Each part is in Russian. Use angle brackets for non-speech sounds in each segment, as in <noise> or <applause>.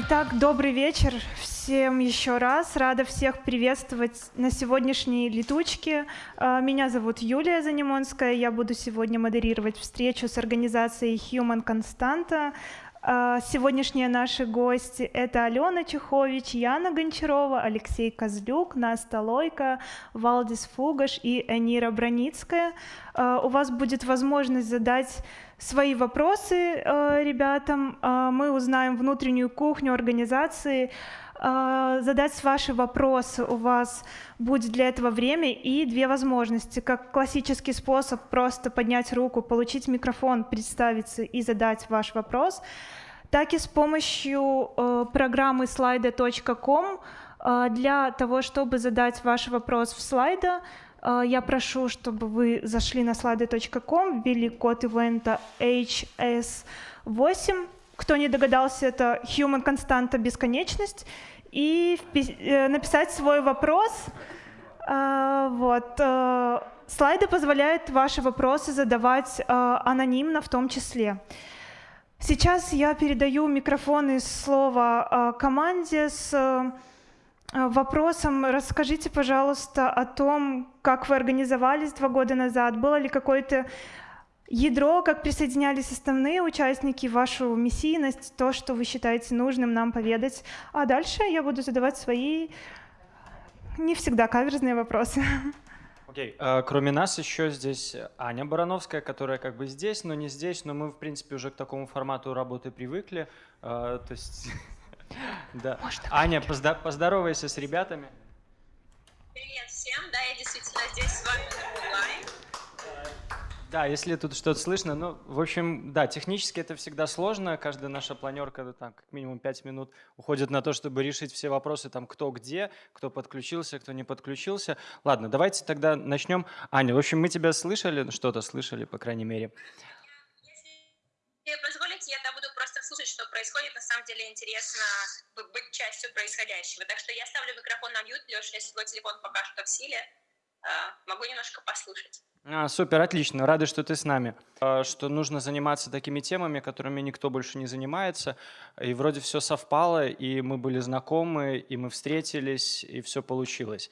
Итак, добрый вечер всем еще раз. Рада всех приветствовать на сегодняшней летучке. А, меня зовут Юлия Занимонская. Я буду сегодня модерировать встречу с организацией Human Constanta. А, сегодняшние наши гости — это Алена Чехович, Яна Гончарова, Алексей Козлюк, Наста Лойко, Валдис Фугаш и Энира Броницкая. А, у вас будет возможность задать свои вопросы а, ребятам. Мы узнаем внутреннюю кухню организации, задать ваши вопросы. У вас будет для этого время и две возможности. Как классический способ просто поднять руку, получить микрофон, представиться и задать ваш вопрос, так и с помощью э, программы slido.com э, для того, чтобы задать ваш вопрос в слайда, э, я прошу, чтобы вы зашли на slido.com, ввели код ивента HS8. Кто не догадался, это Human Константа Бесконечность и э, написать свой вопрос. А, вот. Э, слайды позволяют ваши вопросы задавать э, анонимно в том числе. Сейчас я передаю микрофон и слово команде с вопросом. Расскажите, пожалуйста, о том, как вы организовались два года назад. Было ли какое-то ядро, как присоединялись основные участники, вашу миссийность, то, что вы считаете нужным нам поведать. А дальше я буду задавать свои не всегда каверзные вопросы. Окей, okay. uh, кроме нас еще здесь Аня Барановская, которая как бы здесь, но не здесь, но мы, в принципе, уже к такому формату работы привыкли. Uh, то есть, <laughs> да. Аня, поздо поздоровайся с ребятами. Привет всем, да, я действительно здесь с вами онлайн. Да, если тут что-то слышно, ну, в общем, да, технически это всегда сложно, каждая наша планерка, там, как минимум 5 минут уходит на то, чтобы решить все вопросы, там, кто где, кто подключился, кто не подключился. Ладно, давайте тогда начнем. Аня, в общем, мы тебя слышали, что-то слышали, по крайней мере. Если позволите, я буду просто слушать, что происходит. На самом деле интересно быть частью происходящего. Так что я ставлю микрофон на мьют. Леша, если твой телефон пока что в силе, могу немножко послушать. А, супер, отлично. Рады, что ты с нами. А, что нужно заниматься такими темами, которыми никто больше не занимается. И вроде все совпало, и мы были знакомы, и мы встретились, и все получилось.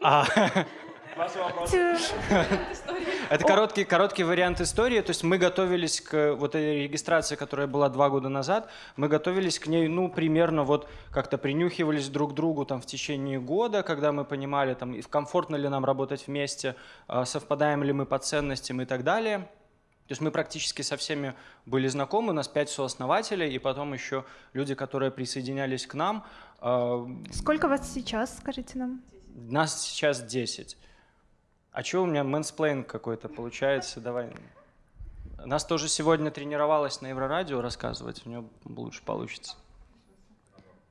<laughs> Ваши вопросы? <laughs> Это короткий, короткий вариант истории. То есть мы готовились к вот этой регистрации, которая была два года назад. Мы готовились к ней, ну, примерно вот как-то принюхивались друг к другу там в течение года, когда мы понимали, там, комфортно ли нам работать вместе, а, совпадаем ли мы по ценностям и так далее. То есть мы практически со всеми были знакомы, у нас пять сооснователей, и потом еще люди, которые присоединялись к нам. А, Сколько вас сейчас, скажите нам? Нас сейчас 10. А что у меня мэнсплейн какой-то получается? Давай. Нас тоже сегодня тренировалась на Еврорадио рассказывать, у нее лучше получится.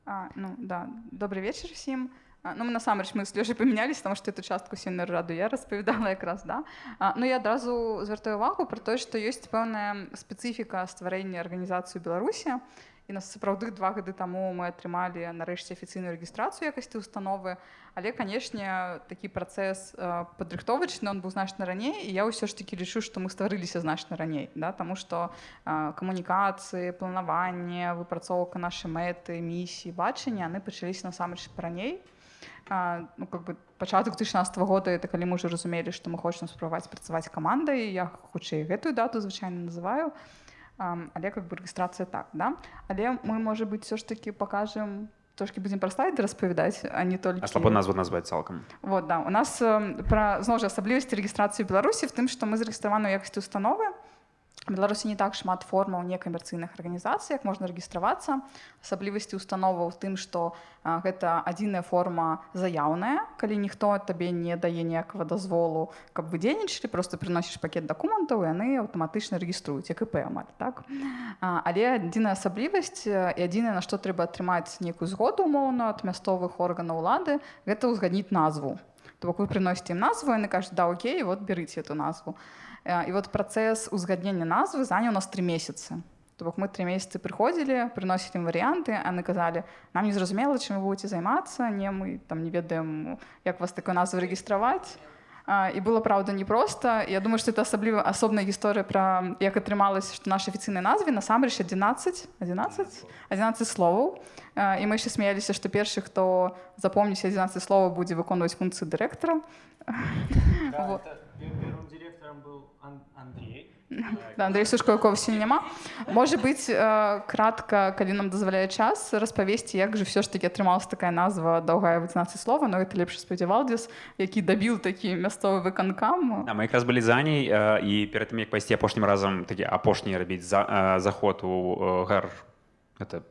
А, ну да, добрый вечер всем. А, ну, ми насамрэч мы з Лёшай памянялись, тому што эту частку сёння раду я распавядала якраз да. А, ну я адразу звяртаю увагу пра тое, што ёсць пэўная спецыфіка стварэння арганізацыі Беларусі. І нас сапраўды два гады таму мы атрымалі нарэшце афіцыйную рэгістрацыю якасці установы. Але канешне такі працэс падрыхтовачны он быў значна раней і я ўсё ж такі лічу, што мы стварыліся значна раней да? Таму што камунікацыі, планаванне, выпрацоўка нашай мэты, місіі, бачання яны пачаліся насамрэч раней. А, ну, как бы пачатак 2016 года это калі мы уже разумелі, што мы хочам спрабаваць працаваць камандай я хутчэй гэтую дату звычайна называю але как бы рэгістрацыя так да але мы можа быть все ж таки покажем трошки будем про слайды распавядаць а не только слабо назву назваць цалкам вот да у нас про зноў жа асаблівасці рэгістрацыі беларусі в тым што мы зарэгістраваны якасці установы Беларусі не так шмат формаў некамерцыйных арганізацый, як можна рэгістравацца. Асаблівасці установа ў тым, што гэта адзіная форма заяўная, калі ніхто табе не дае ніякага дазволу, каб вы дзейнічалі, просто прыносіш пакет дакументаў яны аўтаматычна рэгіструюць як іп амаль так. Але адзіная асаблівасць і адзінае, на што трэба атрымаць нейкую згоду умоўна ад мясцовых органаў улады, гэта ўзгадніць назву. То бок вы прыносіце ім назву, яны кажуць да окей, вот берыце эту назву. І вот працэс узгаднення назвы заняў нас три месяцы. То бок мы три месяцы прыходзілі, прыносілі ім варыянты, а мы казалі, нам незразумела, чым вы будете займацца, не мы там не ведаем, як вас такой назвы рэгістраваць. і было праўда непроста Я думаю што это асабліва асобная гісторыя пра як атрымалася што наша афіцыйнай назве насамрэч 11 11 11 словаў і мы яшчэ смяяліся што першы хто запомніць 11 слова будзе выконваць функцыю дырэктара Андрей. Да, Андрей сушко якого сёння няма можа быць кратка калі нам дазваляе час распавесці як же все ж таки атрымалась такая назва доўгая 18 слова но это лепш спадзявалдзіс які дабіў такі мясцовы выканкам да, мы якраз былі заней і перад тым як пайсці апошнім разам такі апошні рабіць за заход у гар это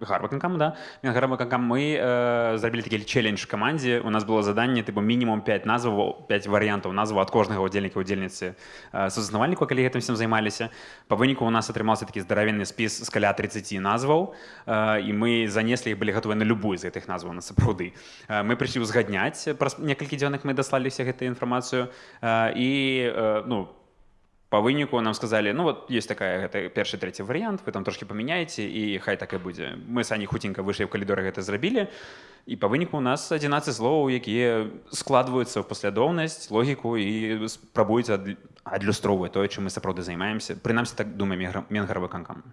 гарваканкам да. Гарваканкам мы э, зрабілі такі челлендж камандзе у нас было заданне тыпу мінімум 5 назваў 5 варыянтаў назву ад кожнага удзельніка удзельніцы э, сузаснавальніку калі гэтым всем займаліся па выніку у нас атрымаўся такі здаравенны спіс з каля 30 назваў э, і мы занеслі іх былі гатовы на любую з гэтых назваў на сапраўды э, мы прыйшлі ўзгадняць праз некалькі дзённых мы даслаліся гэтую інфармацыю э, і э, ну по по выніку нам сказали ну вот есть такая гэта першы трэці варыянт вы там трошки памяняеце і хай так і будзе мы самі хуценька выйшлі ў калідоры гэта зрабілі і по выніку у нас 11 словаў якія складваюцца ў паслядоўнасць логіку і спрабуюць адлюстроўваць тое чым мы сапраўды займаемся прынамсі так думаем менгаравы канкам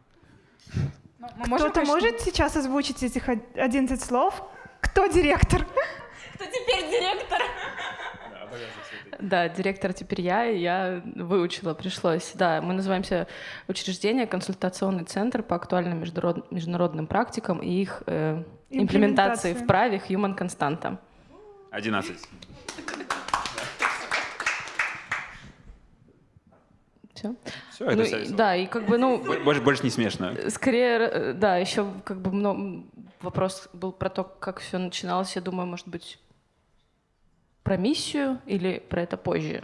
ну, кто-то может сейчас озвучить этих 11 слов кто директор кто теперь директор Да, директор теперь я, и я выучила, пришлось. Да, мы называемся учреждение консультационный центр по актуальным международ... международным практикам и их э, имплементации в праве Human Константа. 11. Все. Все, это ну, вся Да, и как бы, ну... Больше, больше не смешно. Скорее, э, да, еще как бы много... Вопрос был про то, как все начиналось. Я думаю, может быть, про миссию или про это позже?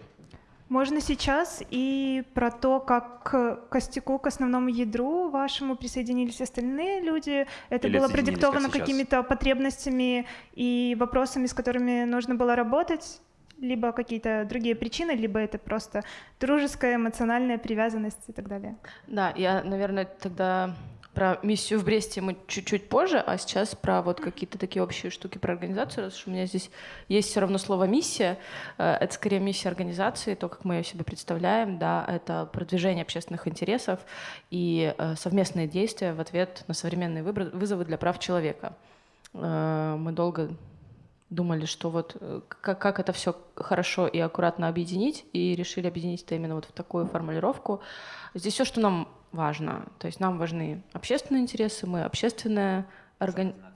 Можно сейчас и про то, как к костяку, к основному ядру вашему присоединились остальные люди. Это или было продиктовано какими-то потребностями и вопросами, с которыми нужно было работать, либо какие-то другие причины, либо это просто дружеская эмоциональная привязанность и так далее. Да, я, наверное, тогда про миссию в Бресте мы чуть-чуть позже, а сейчас про вот какие-то такие общие штуки про организацию, раз что у меня здесь есть все равно слово «миссия». Э, это скорее миссия организации, то, как мы ее себе представляем, да, это продвижение общественных интересов и э, совместные действия в ответ на современные вызовы для прав человека. Э, мы долго думали, что вот как, как это все хорошо и аккуратно объединить, и решили объединить это именно вот в такую формулировку. Здесь все, что нам важно. То есть нам важны общественные интересы, мы общественная организация.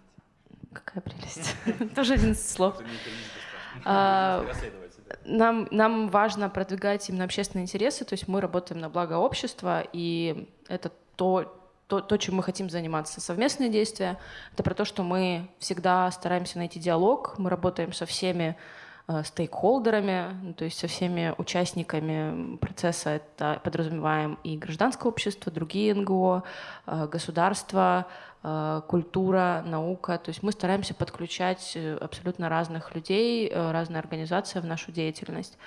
Какая прелесть. <laughs> <laughs> Тоже один из слов. А, нам, нам важно продвигать именно общественные интересы, то есть мы работаем на благо общества, и это то, то, то, чем мы хотим заниматься. Совместные действия — это про то, что мы всегда стараемся найти диалог, мы работаем со всеми Э, стейкхолдерами, ну, то есть со всеми участниками процесса. Это подразумеваем и гражданское общество, другие НГО, э, государство, э, культура, наука. То есть мы стараемся подключать абсолютно разных людей, разные организации в нашу деятельность.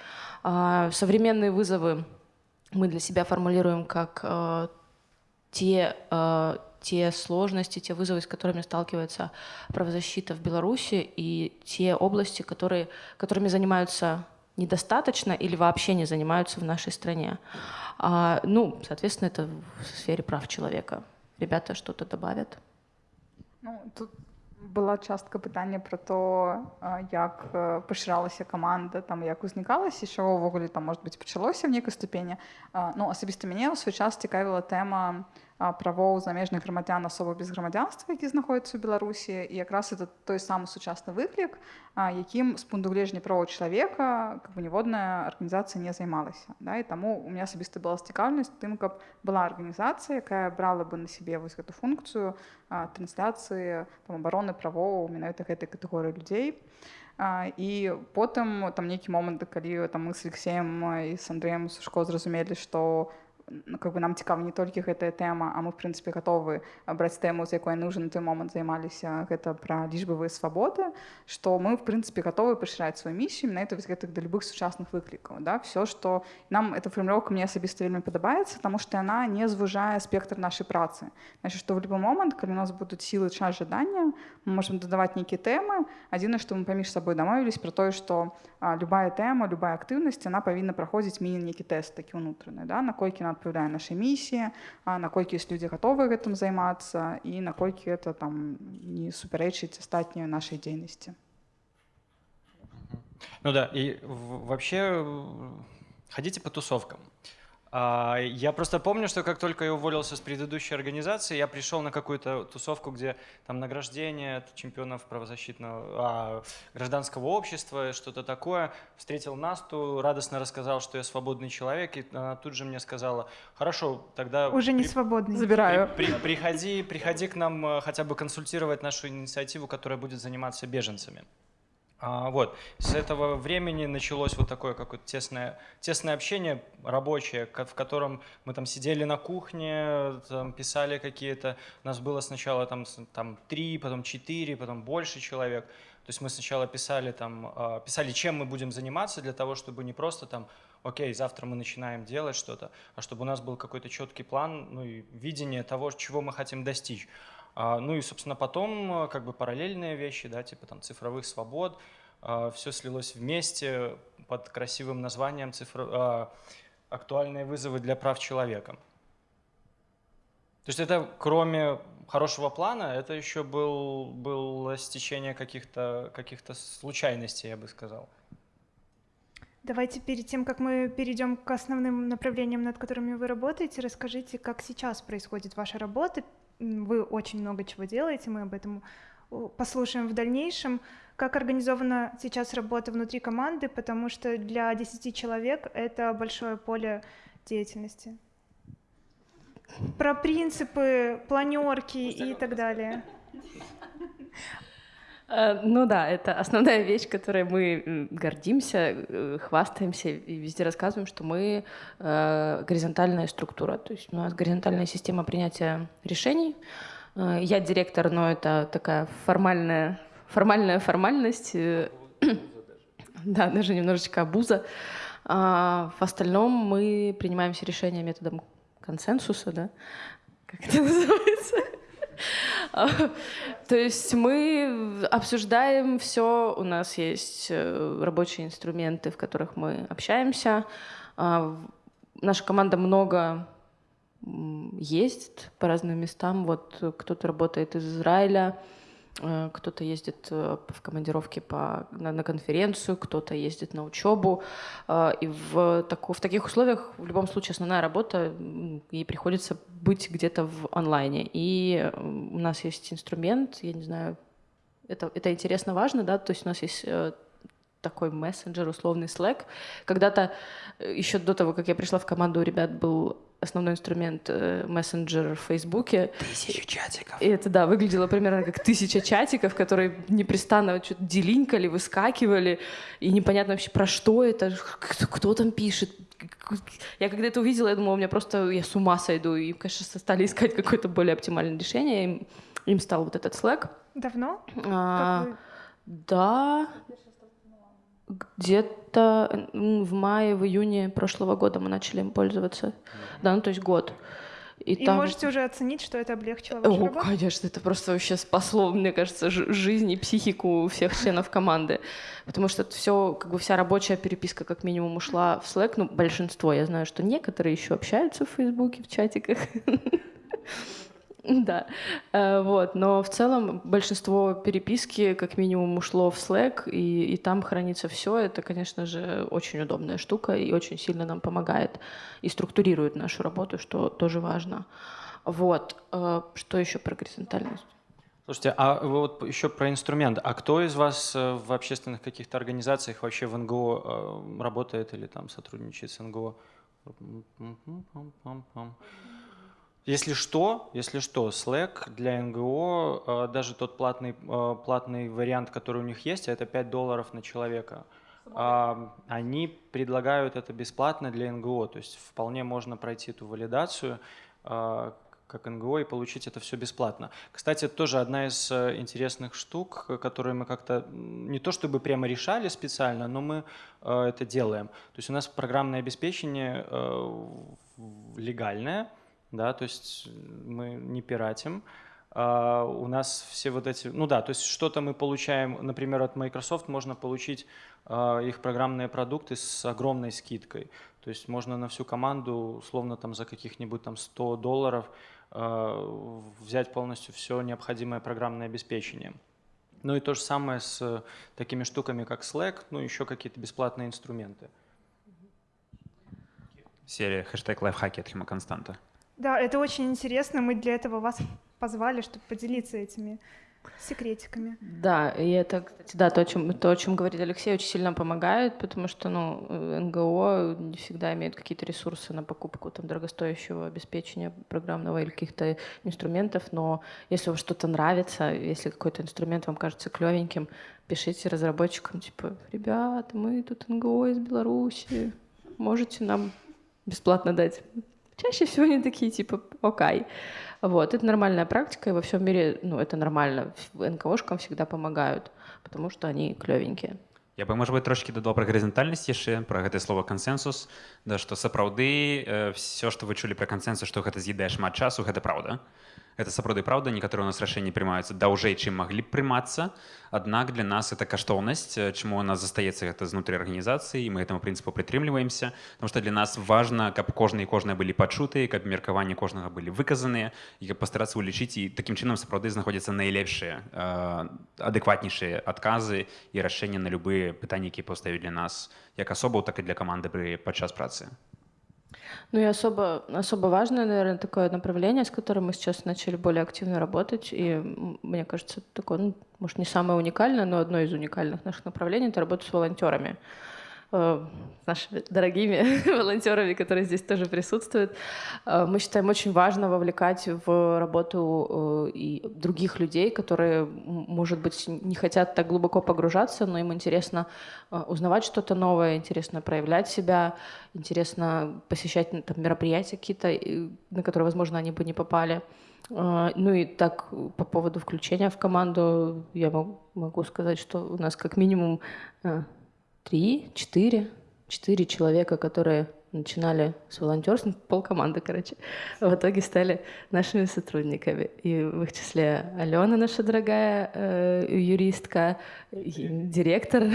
А, современные вызовы мы для себя формулируем как те те сложности, те вызовы, с которыми сталкивается правозащита в Беларуси, и те области, которые, которыми занимаются недостаточно или вообще не занимаются в нашей стране. А, ну, соответственно, это в сфере прав человека. Ребята что-то добавят? Ну, тут была частка пытання про то як пашыралася каманда там як узнікалася що ўвогуле там может быть пачалося в нейкай ступені ну асабіста мяне ў свой час цікавіла тэма Правоў замежных грамадзян асобы без грамадзянства які знаходзяцца ў беларусі. І якраз это той самы сучасны выклік якім з пункту гледжання правоў чалавека как бы ніводная арганізацыя не займалася да. І таму у меня асабіста была цікаўнасць тым каб была арганізацыя якая брала бы на сябе вось гэту функцыю трансляцыі обороны правоў менавіта гэтай катэгорыі людзей. І потым там нейкі момант калі там мы с алексеем і с андреем сушко зразумелі што как бы нам цікава не толькі гэтая тэма а мы в прынцыпе гатовы браць тэму з якой нужны на той момант займаліся гэта пра лічбавыя свабоды што мы в прынцыпе гатовы пашыраць сваю місію на это гэтых да любых сучасных выклікаў да все што нам эта фармулёўка мне асабіста вельмі падабаецца таму што яна не звужае спектр нашай працы значит што в любой момант калі у нас будуць сілы час жадання мы можемм дадаваць нейкія тэмы адзіна што мы паміж сабой дамовілись про тое што любая тэма любая актыўнасць она павінна праходзіць міні нейкі тэст такі ўнутраны да наколькі на адпавядае нашай місіі наколькі ёсць людзі гатовы гэтым займацца і наколькі это там не супярэчыць астатнюю нашай дзейнасці ну да и вообще ходите по тусовкам а, я просто помню, что как только я уволился с предыдущей организации, я пришел на какую-то тусовку, где там награждение чемпионов правозащитного а, гражданского общества, что-то такое. Встретил Насту, радостно рассказал, что я свободный человек, и она тут же мне сказала, хорошо, тогда... Уже не свободный. Забираю. При, при, приходи, приходи к нам э, хотя бы консультировать нашу инициативу, которая будет заниматься беженцами. А, вот. С этого времени началось вот такое какое-то тесное, тесное общение рабочее, в котором мы там сидели на кухне, там, писали какие-то... У нас было сначала там, там три, потом четыре, потом больше человек. То есть мы сначала писали, там, а, писали, чем мы будем заниматься, для того, чтобы не просто там, окей, завтра мы начинаем делать что-то, а чтобы у нас был какой-то четкий план, ну и видение того, чего мы хотим достичь. А, ну и, собственно, потом э, как бы параллельные вещи, да, типа там цифровых свобод, а, все слилось вместе под красивым названием цифро... А, «Актуальные вызовы для прав человека». То есть это кроме хорошего плана, это еще был, было стечение каких-то каких случайностей, я бы сказал. Давайте перед тем, как мы перейдем к основным направлениям, над которыми вы работаете, расскажите, как сейчас происходит ваша работа вы очень много чего делаете, мы об этом послушаем в дальнейшем. Как организована сейчас работа внутри команды, потому что для 10 человек это большое поле деятельности. Про принципы, планерки и так далее. Э, ну да, это основная вещь, которой мы гордимся, э, хвастаемся и везде рассказываем, что мы э, горизонтальная структура. То есть у нас горизонтальная система принятия решений. Я директор, но это такая формальная, формальная формальность. <clears throat> Да, даже немножечко обуза. А в остальном мы принимаем все решения методом консенсуса, да? Как это <laughs> называется? <laughs> То есть мы обсуждаем все, у нас есть э, рабочие инструменты, в которых мы общаемся. А, наша команда много ездит по разным местам. Вот кто-то работает из Израиля, кто-то ездит э, в командировке по, на, на конференцию, кто-то ездит на учебу. Э, и в, так, в таких условиях в любом случае основная работа, ей приходится быть где-то в онлайне. И у нас есть инструмент, я не знаю, это, это интересно, важно, да, то есть у нас есть такой мессенджер, условный Slack. Когда-то, еще до того, как я пришла в команду, у ребят был основной инструмент э, мессенджер в Фейсбуке. Тысяча чатиков. И это, да, выглядело примерно как тысяча чатиков, которые непрестанно что-то делинкали, выскакивали, и непонятно вообще про что это, кто, кто там пишет. Я когда это увидела, я думала, у меня просто, я с ума сойду. И, конечно, стали искать какое-то более оптимальное решение. Им, им стал вот этот Slack. Давно? А, да, где-то в мае, в июне прошлого года мы начали им пользоваться. Да, ну то есть год. И, и там... можете уже оценить, что это облегчило вашу О, работу? конечно, это просто вообще спасло, мне кажется, жизнь и психику всех членов команды. Потому что все, как бы вся рабочая переписка как минимум ушла в Slack. Ну, большинство, я знаю, что некоторые еще общаются в Фейсбуке, в чатиках. <laughs> Да, э, вот, но в целом большинство переписки как минимум ушло в Slack, и, и там хранится все. Это, конечно же, очень удобная штука и очень сильно нам помогает и структурирует нашу работу, что тоже важно. Вот, э, что еще про горизонтальность? Слушайте, а вот еще про инструмент. А кто из вас э, в общественных каких-то организациях вообще в НГО работает или там сотрудничает с НГО? Если что, если что, Slack для НГО, э, даже тот платный, э, платный вариант, который у них есть, это 5 долларов на человека. а, они предлагают это бесплатно для НГО, то есть вполне можно пройти эту валидацию а, как НГО и получить это все бесплатно. Кстати, это тоже одна из э, интересных штук, которые мы как-то не то чтобы прямо решали специально, но мы э, это делаем. То есть у нас программное обеспечение э, легальное, да, то есть мы не пиратим, Uh, у нас все вот эти, ну да, то есть что-то мы получаем, например, от Microsoft можно получить uh, их программные продукты с огромной скидкой. То есть можно на всю команду, условно там за каких-нибудь там 100 долларов uh, взять полностью все необходимое программное обеспечение. Ну и то же самое с такими штуками, как Slack, ну еще какие-то бесплатные инструменты. Серия хэштег лайфхаки от Хима Константа. Да, это очень интересно. Мы для этого вас позвали, чтобы поделиться этими секретиками. Да, и это, кстати, да, то, о чем, то, о чем говорит Алексей, очень сильно помогает, потому что, ну, НГО не всегда имеют какие-то ресурсы на покупку там дорогостоящего обеспечения программного или каких-то инструментов, но если вам что-то нравится, если какой-то инструмент вам кажется клевеньким, пишите разработчикам, типа, ребята, мы тут НГО из Беларуси, можете нам бесплатно дать Чаще всего они такие, типа, окей. Вот, это нормальная практика, и во всем мире, ну, это нормально. НКОшкам всегда помогают, потому что они клевенькие. Я бы, может быть, трошки дадал про горизонтальность еще, про это слово консенсус, да, что сапраўды э, все, что вы чулі про консенсус, что это з'едае шмат часу, это правда. Это сапраўды праўда некаторыя у нас рашэнні прымаюцца даўжэй чым маглі б прымацца аднак для нас это каштоўнасць чаму у нас застаецца гэта знутры арганізацыі мы этому прынцыпу прытрымліваемся потому что для нас важна каб кожны і кожныя былі пачутыя каб меркаванні кожнага былі выказаныя і пастарацца улічыць і такім чынам сапраўды знаходзяцца найлепшыя адэкватнейшыя адказы і рашэнні на любыя пытанні якія паўставілі для нас як асобаў так і для каманды пры падчас працы Ну и особо, особо важное, наверное, такое направление, с которым мы сейчас начали более активно работать. И мне кажется, такое, ну, может, не самое уникальное, но одно из уникальных наших направлений — это работа с волонтерами. Э, нашими дорогими <laughs> волонтерами, которые здесь тоже присутствуют. Э, мы считаем очень важно вовлекать в работу э, и других людей, которые, может быть, не хотят так глубоко погружаться, но им интересно узнавать что-то новое, интересно проявлять себя, интересно посещать там, мероприятия какие-то, на которые, возможно, они бы не попали. Ну и так по поводу включения в команду я могу сказать, что у нас как минимум три, четыре, четыре человека, которые начинали с волонтерства, <laughs> полкоманды, короче, в итоге стали нашими сотрудниками. И в их числе Алена, наша дорогая э, юристка, директор. <laughs>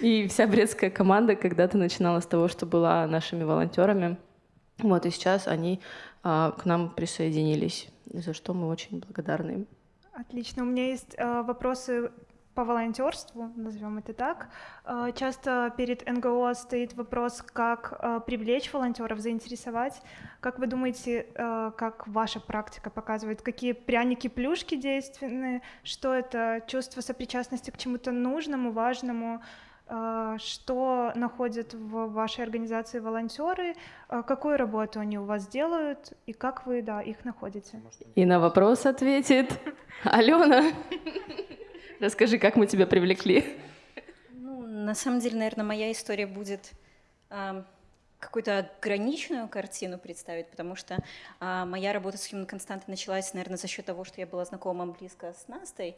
И вся брестская команда когда-то начинала с того, что была нашими волонтерами. Вот, и сейчас они а, к нам присоединились, за что мы очень благодарны Отлично. У меня есть э, вопросы по волонтерству, назовем это так. Э, часто перед НГО стоит вопрос, как э, привлечь волонтеров, заинтересовать. Как вы думаете, э, как ваша практика показывает, какие пряники-плюшки действенны, что это чувство сопричастности к чему-то нужному, важному, что находят в вашей организации волонтеры, какую работу они у вас делают и как вы да, их находите? И на вопрос ответит Алена. Расскажи, как мы тебя привлекли? Ну, на самом деле, наверное, моя история будет э, какую-то ограниченную картину представить, потому что э, моя работа с Human Константой началась, наверное, за счет того, что я была знакома близко с Настой.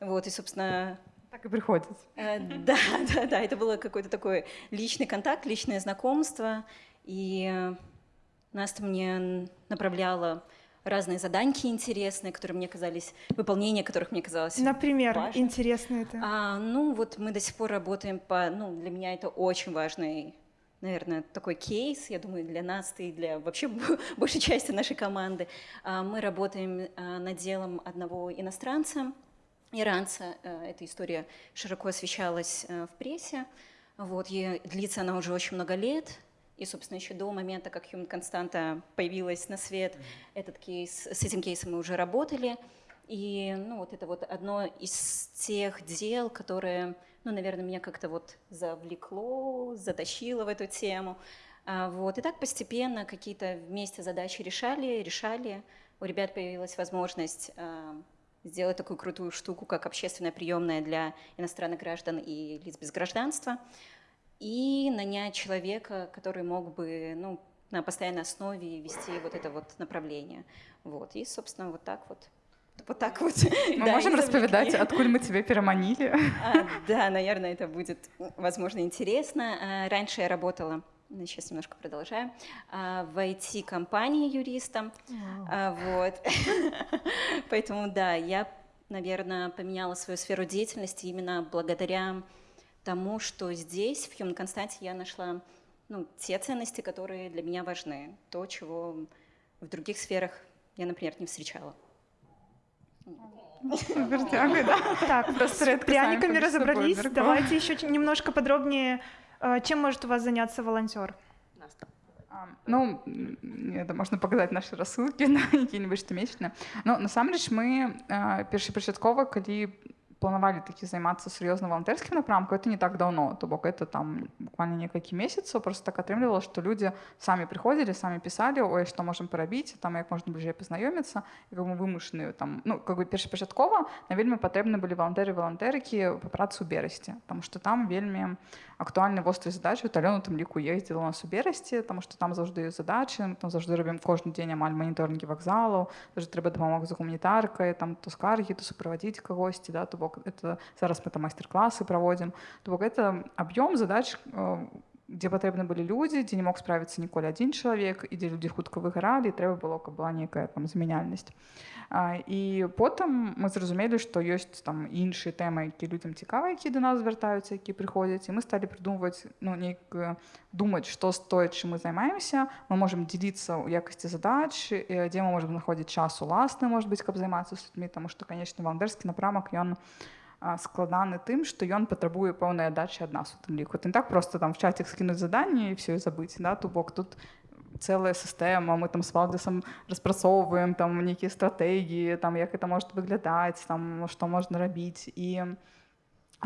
Вот, и, собственно, так и приходится. Э, <laughs> да, да, да, это было какой-то такой личный контакт, личное знакомство. И Наста мне направляла разные заданьки интересные, которые мне казались, выполнение которых мне казалось Например, важным. интересно это? А, ну, вот мы до сих пор работаем по... Ну, для меня это очень важный наверное, такой кейс, я думаю, для нас и для вообще <laughs> большей части нашей команды. А, мы работаем а, над делом одного иностранца, иранца. Э, эта история широко освещалась э, в прессе. Вот, и длится она уже очень много лет. И, собственно, еще до момента, как Human Константа появилась на свет, mm-hmm. этот кейс, с этим кейсом мы уже работали. И ну, вот это вот одно из тех дел, которые, ну, наверное, меня как-то вот завлекло, затащило в эту тему. А, вот. И так постепенно какие-то вместе задачи решали, решали. У ребят появилась возможность а, сделать такую крутую штуку, как общественная приемная для иностранных граждан и лиц без гражданства, и нанять человека, который мог бы ну, на постоянной основе вести вот это вот направление. Вот. И, собственно, вот так вот вот так вот. Мы да, можем распавядаць откуль мы тебе пераманілі а, да наверное это будет возможно интересно а, раньше я работала сейчас немножко продолжаю а, в IT-компании юристом а, вот <laughs> поэтому да я наверное поменяла свою сферу деятельности именно благодаря тому что здесь в Human Константе я нашла ну, те ценности которые для меня важны то чего в других сферах я например не встречала так, просто с пряниками разобрались. Давайте еще немножко подробнее, э, чем может у вас заняться волонтер? Ну это можна паказаць нашы рассылкі <laughs> на які-небудзь штомесячна Ну насамрэч мы э, першапачаткова калі планавалі такі займацца сур'ёзна валантэрскім напрамкам это не так давно то бок это там буквально некалькі месяцаў просто так атрымлівала што людзі самі прыходзілі самі пісалі ой што можам парабіць там як можна бліжэй пазнаёміцца як мы вымушаны там ну как бы першапачаткова на вельмі патрэбны былі валантэры валантэрыкі па працу берасці там што там вельмі актуальны востры задачы талёну там ліку ездзіла нас у берасці там што там заўжды задачы там заўжды робім кожны дзень амаль маніторнінгі вакзалаў даже трэба дапамог за гуманітаркай там то скаргі то суправадзіць кагосьці да то бок это зараз мы там майстар-класы праводзім то бок это аб'ём задач э, дзе патрэбны былі людзі дзе не мог справіцца ніколі адзін чалавек і дзе людзі хутка выгаралі трэба было каб была некая там замяняльнасць і потым мы зразумелі што ёсць там іншыя тэмы які людзям цікава які да нас звяртаюцца які прыходзяць і мы сталі прыдумваць ну нейк думаць што стоіць чым мы займаемся мы можемм дзеліцца ў якасці задач дзе мы можемм знаходзіць час уласны может быть каб займацца з людзьмі таму што канечне вандерскі напрамак ён складаны тым што ён патрабуе пэўнай дачы ад нас у тым ліку ты так просто там в чаце скінуць заданне і все забыць да то бок тут цэлая сістэма мы там с валдысам распрацоўваем там нейкія стратэгіі там як это может выглядаць там што можна рабіць і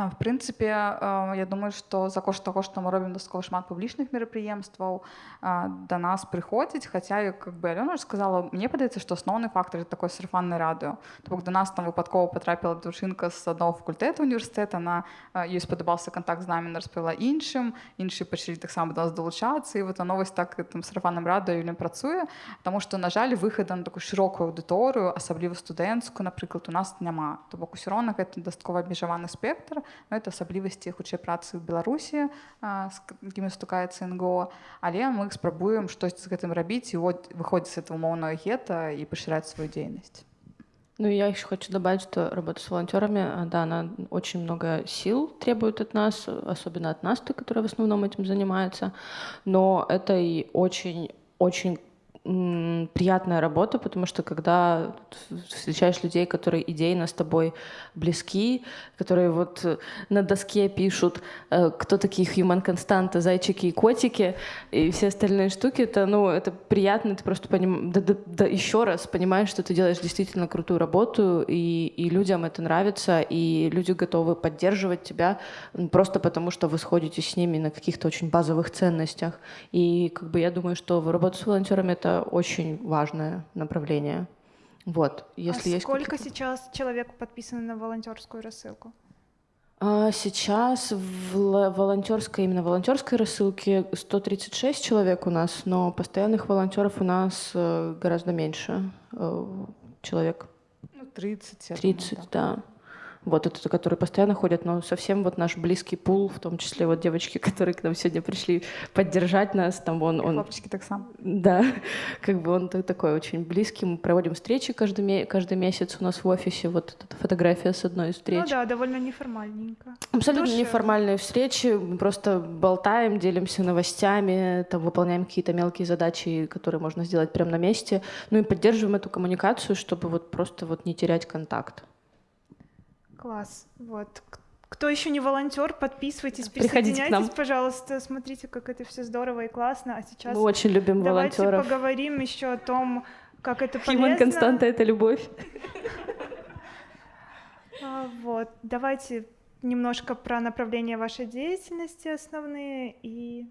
в прынцыпе я думаю што за кошт таго што мы робім дастаткова шмат публічных мерапрыемстваў да нас прыходзіць хаця как бы Алёна сказала мне падаецца што асноўны фактор такой сарафанны радыё то бок да нас там выпадкова потрапіла дзяўчынка з аднаго факультэта універсітэта на ёй спадабаўся контакт з намі распавяла іншым іншыя пачалі таксама да нас далучацца і вот новасць так там сарафанным радыё не працуе Таму што на жаль выхада на такую шырокую аўдыторыю асабліва студэнцкую напрыклад у нас няма то бок усё роўна гэта дастаткова абмежаваны спектр это асаблівасці хутчэй працы ў беларусі з якімі стукаецца нго але мы спрабуем штось з гэтым рабіць і вот выходзіць это умоўнае гета и пашыраць свою дзейнасць Ну, я еще хочу добавить, что работа с волонтерами, да, она очень много сил требует от нас, особенно от нас, которая в основном этим занимается, но это и очень, очень приятная работа, потому что когда встречаешь людей, которые идейно с тобой близки, которые вот на доске пишут, э, кто такие human константы, зайчики и котики, и все остальные штуки, это, ну, это приятно, ты просто поним... да, да, да, еще раз понимаешь, что ты делаешь действительно крутую работу, и, и людям это нравится, и люди готовы поддерживать тебя просто потому, что вы сходите с ними на каких-то очень базовых ценностях. И как бы я думаю, что работа с волонтерами — это очень важное направление. Вот, если а есть сколько сейчас человек подписано на волонтерскую рассылку? А, сейчас в волонтерской, именно волонтерской рассылке 136 человек у нас, но постоянных волонтеров у нас э, гораздо меньше э, человек. Ну, 30. 30, думаю, да. да вот это, которые постоянно ходят, но совсем вот наш близкий пул, в том числе вот девочки, <laughs> которые к нам сегодня пришли поддержать нас, там он... он хлопчики так сам. Да, <laughs> как бы он такой очень близкий, мы проводим встречи каждый, каждый месяц у нас в офисе, вот эта фотография с одной из встреч. Ну да, довольно неформальненько. Абсолютно Душевно. неформальные встречи, мы просто болтаем, делимся новостями, там выполняем какие-то мелкие задачи, которые можно сделать прямо на месте, ну и поддерживаем эту коммуникацию, чтобы вот просто вот не терять контакт. Класс. Вот. Кто еще не волонтер, подписывайтесь, Приходите к нам. пожалуйста, смотрите, как это все здорово и классно. А сейчас мы очень любим давайте волонтеров. поговорим еще о том, как это полезно. Human константа — это любовь. <laughs> А, вот, давайте немножко про направления вашей деятельности основные и...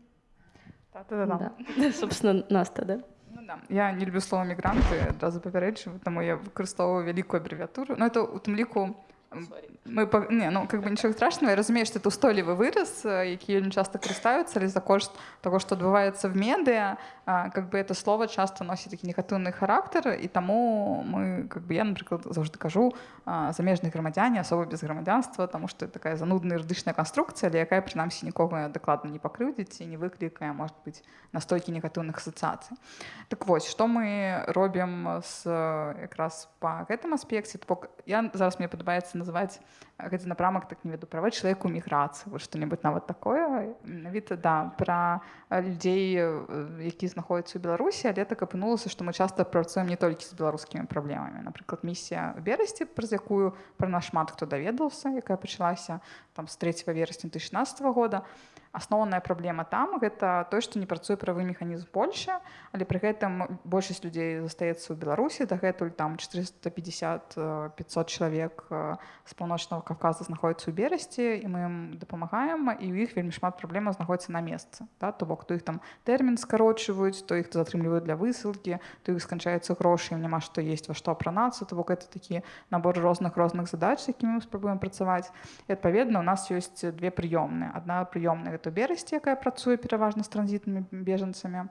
Да, да, да. <laughs> Собственно, Наста, да? Да. Я не люблю слово мігранти, одразу попереджую, тому я використовую велику абревіатуру. Ну, це у тому ліку ми не, ну как бы нічого страшного. Я розумію, що це устойлівий вираз, який не часто користуються, але за кошт того, що відбувається в медіа, как бы это слово часто носить такий негативний характер, і тому ми, как бы я, наприклад, завжди кажу заміжні громадяни, особи без громадянства, тому що це така занудна юридична конструкція, але яка принаймні нікого докладно не покривдить і не викликає, може бути, настільки негативних асоціацій. Так ось, що ми робимо з якраз по гэтым аспекте, я зараз мені подобається называть гэты напрамак так не веду правы чалавеку міграцыі вот что-нибудь нават такое. Менавіта да пра людзей які знаходзяцца ў беларусі але так апынулася што мы часта працуем не толькі з беларускімі праблемамі напрыклад місія берасці праз якую пра нас шмат хто даведаўся якая пачалася там з 3 верасня 2016 года асноўная праблема там гэта той што не працуе правы механізм Польша але пры гэтым большасць людзей застаецца ў беларусі дагэтуль там 450 500 чалавек з паўночнага кавказа знаходіцца ў берасці і мы ім дапамагаем і ў іх вельмі шмат праблемаў знаходіцца на месцы да? то бок то іх там тэрмін скарочваюць то іх затрымліваюць для высылкі то іх сканчаецца грошы няма што есть во што апранацца то бок это такі набор розных розных задач якімі мы спрабуем працаваць і адпаведна у нас ёсць две прыёмныя адна прыёмная гэта берасці якая працуе пераважна з транзітнымі бежанцамі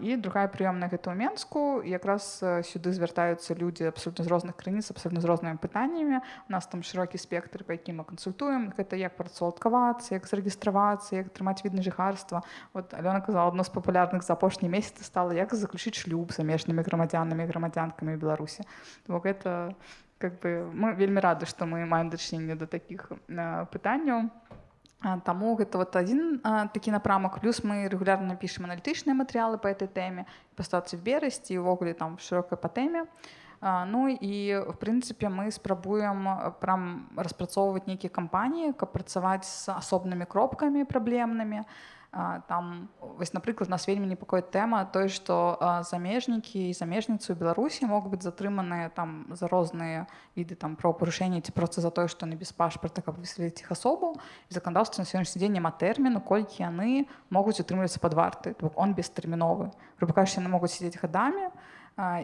і другая прыёмная гэта ў менску якраз сюды звяртаюцца людзі абсолютно з розных крыніц абсолютно з рознымі пытаннямі у нас там шырокі спектр па якім мы кансультуем гэта як працаўладкавацца як зарэгістравацца як атрымаць відна жыхарства вот Алёна казала адно з папулярных за апошнія месяцы стала як заключыць шлюб замежнымі грамадзянамі грамадзянкамі беларусі бок это как бы мы вельмі рады што мы маем дачыненне да такіх пытанняў Таму гэта вот адзін такі напрамак плюс мы рэгулярна пішам аналітычныя матэрыялы па этой тэме па сітуацыі в берасці увогуле там шырокай па тэме. Ну і в прынцыпе мы спрабуем прям распрацоўваць нейкія кампаніі, каб працаваць з асобнымі кропкамі праблемнымі. Там вось напрыклад нас вельмі непакоіць тэма той, што замежнікі і замежніцы ў Беларусі могуць быць затрыманыя там за розныя віды там правапарушэння ці проста за тое, што не без пашпарта, каб выследзіць іх асобу. заканадаўства на сённяшні дзень няма тэрміну, колькі яны могуць утрымлівацца пад варты. он бестэрміновы. Прыбакаеш яны могуць сядзець гадамі,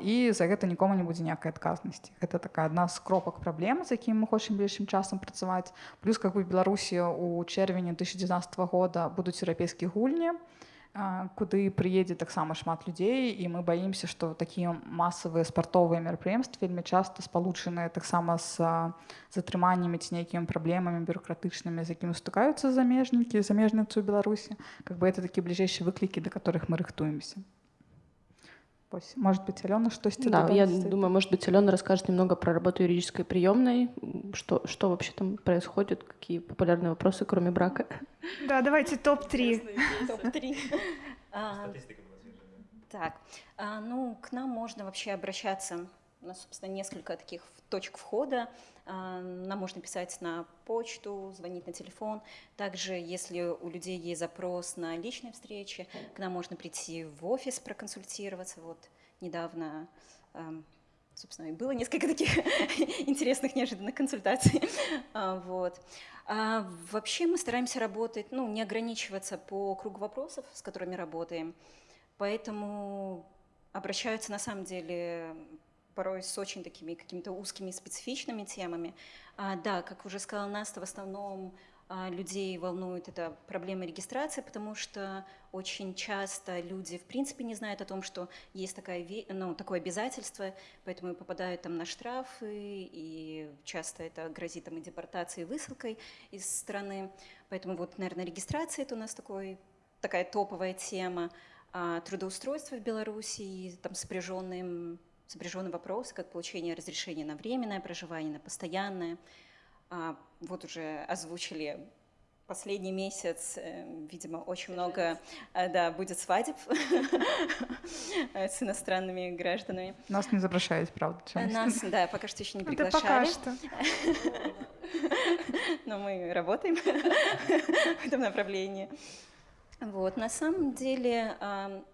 і за гэта нікому не будзе ніякай адказнасці гэта такая адна з кропак праблем з якім мы хочам бліжшым часам працаваць плюс как бы беларусі у чэрвені 2019 года будуць еўрапейскія гульні куды прыедзе таксама шмат людзей і мы баімся што такія масавыя спартовыя мерапрыемствы вельмі часта спалучаныя таксама з затрыманнямі ці нейкімі праблемамі бюрократычнымі з якімі стыкаюцца замежнікі замежніцу ў беларусі как бы это такі бліжэйшыя выклікі да которых мы рыхтуемся Может быть, Алена что-то Да, я думаю, может быть, Алена расскажет немного про работу юридической приемной, что, что вообще там происходит, какие популярные вопросы, кроме брака. Да, давайте топ-3. Топ-3. <laughs> Так, а, ну, к нам можно вообще обращаться. У нас, собственно, несколько таких точек входа. А, нам можно писать на почту, звонить на телефон. Также, если у людей есть запрос на личные встречи, к нам можно прийти в офис проконсультироваться. Вот недавно, собственно, и было несколько таких <laughs> интересных, неожиданных консультаций. А, вот. А вообще мы стараемся работать, ну, не ограничиваться по кругу вопросов, с которыми работаем. Поэтому обращаются на самом деле порой с очень такими какими-то узкими специфичными темами. А, да, как уже сказала Наста, в основном а, людей волнует эта проблема регистрации, потому что очень часто люди в принципе не знают о том, что есть такая, ну, такое обязательство, поэтому попадают там на штрафы, и часто это грозит там и депортацией, и высылкой из страны. Поэтому вот, наверное, регистрация – это у нас такой, такая топовая тема. А трудоустройство в Беларуси, там сопряженным сопряжены вопросы, как получение разрешения на временное проживание, на постоянное. А, вот уже озвучили последний месяц, э, видимо, очень много э, да, будет свадеб <laughs> с иностранными гражданами. Нас не запрашивают, правда? Нас, да, пока что еще не приглашали. Это пока что. <laughs> Но мы работаем <laughs> в этом направлении. Вот. На самом деле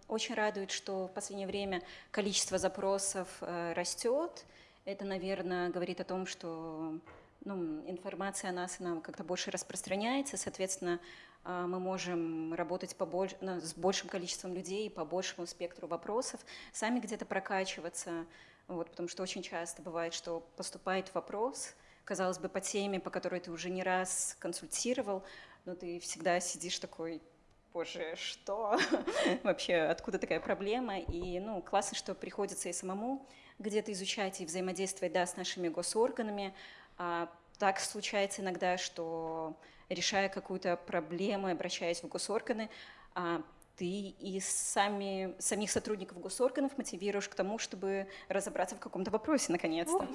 очень радует, что в последнее время количество запросов э, растет. Это, наверное, говорит о том, что ну, информация о нас она как-то больше распространяется, соответственно, а, мы можем работать побольше, ну, с большим количеством людей, по большему спектру вопросов, сами где-то прокачиваться, вот, потому что очень часто бывает, что поступает вопрос, казалось бы, по теме, по которой ты уже не раз консультировал, но ты всегда сидишь такой, боже, что? <laughs> Вообще, откуда такая проблема? И, ну, классно, что приходится и самому где-то изучать и взаимодействовать, да, с нашими госорганами. А так случается иногда, что решая какую-то проблему, обращаясь в госорганы, а, ты и сами, самих сотрудников госорганов мотивируешь к тому, чтобы разобраться в каком-то вопросе, наконец-то.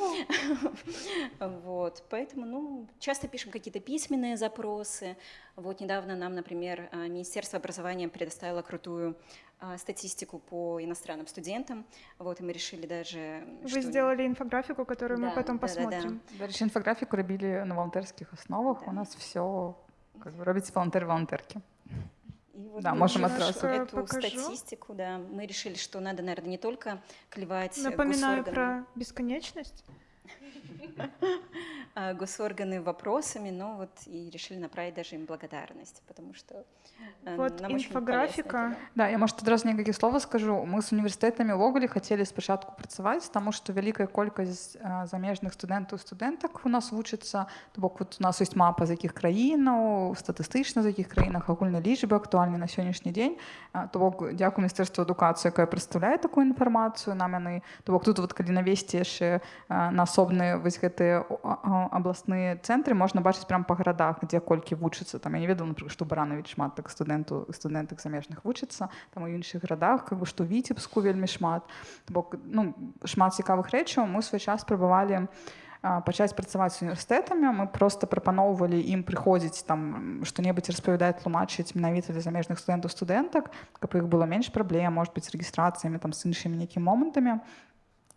<laughs> Вот, поэтому, ну, часто пишем какие-то письменные запросы. Вот недавно нам, например, а, Министерство образования предоставило крутую а, статистику по иностранным студентам. Вот, и мы решили даже... Вы что... сделали инфографику, которую да, мы потом да, посмотрим. Да, да. Дальше инфографику робили на волонтерских основах. Да. У нас все как бы робите волонтер-волонтерки. И вот да, можем отразу эту покажу. статистику, да, мы решили, что надо, наверное, не только клевать Напоминаю госорганы. про бесконечность. <laughs> А, госорганы вопросами, но вот и решили направить даже им благодарность, потому что э, вот нам інфографіка. Да, я может одразу некалькі слова скажу. Мы з універсітэтамі ўвогуле хацелі спачатку працаваць, таму што вялікая колькасць замежных студэнтаў студэнтак у нас вучыцца. То бок вот у нас ёсць мапа з якіх краінаў, статыстычна з якіх краінах агульнай лічбы актуальны на сённяшні дзень. То бок дзякую міністэрству адукацыі, якая прадстаўляе такую інфармацыю нам яны. То бок тут вот калі навесці яшчэ на асобныя вось гэтыя абласныя цэнтры можна бачыць прям па гарадах дзе колькі вучыцца там я не ведаю напрыклад што баранович шмат так студэнту студэнтак замежных вучыцца там у іншых гарадах как бы што віцебску вельмі шмат. Бок ну шмат цікавых рэчаў. Мы свой час спрабавалі пачаць працаваць з універсітэтамі. Мы просто прапаноўвалі ім прыходзіць там што-небудзь распавядаць тлумачыць менавіта для замежных студэнтаў студэнтак каб іх было менш праблем может быть рэгістрацыямі там з іншымі нейкімі момантамі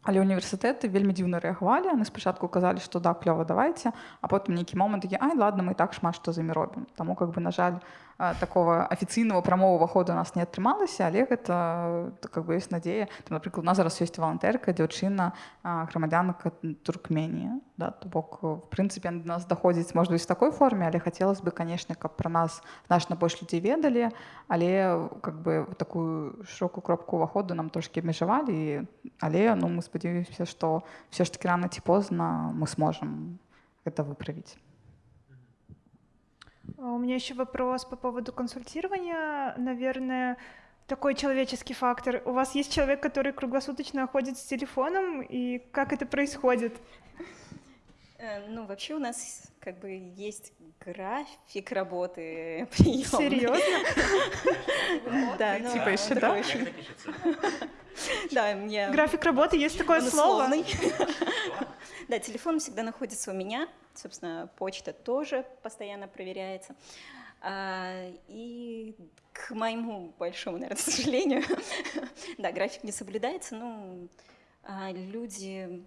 Але універсітэты вельмі дзіўна рэагавалі яны спачатку казалі што да клёва давайте а потым нейкі момант такі ай ладно мы так шмат што за імі робім Таму как бы на жаль такого афіцыйнага прамовага ходу у нас не атрымалася але гэта как бы ёсць надзея напрыклад у нас зараз ёсць валантэрка дзяўчына грамадзянка туркменія да то бок в прынцыпе до нас даходзіць можна з такой форме але хацелось бы канешне каб пра нас значна больш людзей ведалі але как бы такую шырокую кропку уваходу нам трошки абмежавалі але ну мы спадзяюся што все ж таки рано ці позна мы сможем это выправіць у меня еще вопрос по поводу консультирования наверное такой человеческий фактор. У вас есть человек, который круглосуточно ходит с телефоном, и как это происходит? Э, ну, вообще у нас как бы есть график работы <laughs> приема. Серьезно? <laughs> Да, ну, типа еще да? <laughs> Да, мне... График работы, есть такое слово? Да, телефон всегда находится у меня, собственно, почта тоже постоянно проверяется. А, и к моему большому, наверное, сожалению, да, график не соблюдается, ну, а, люди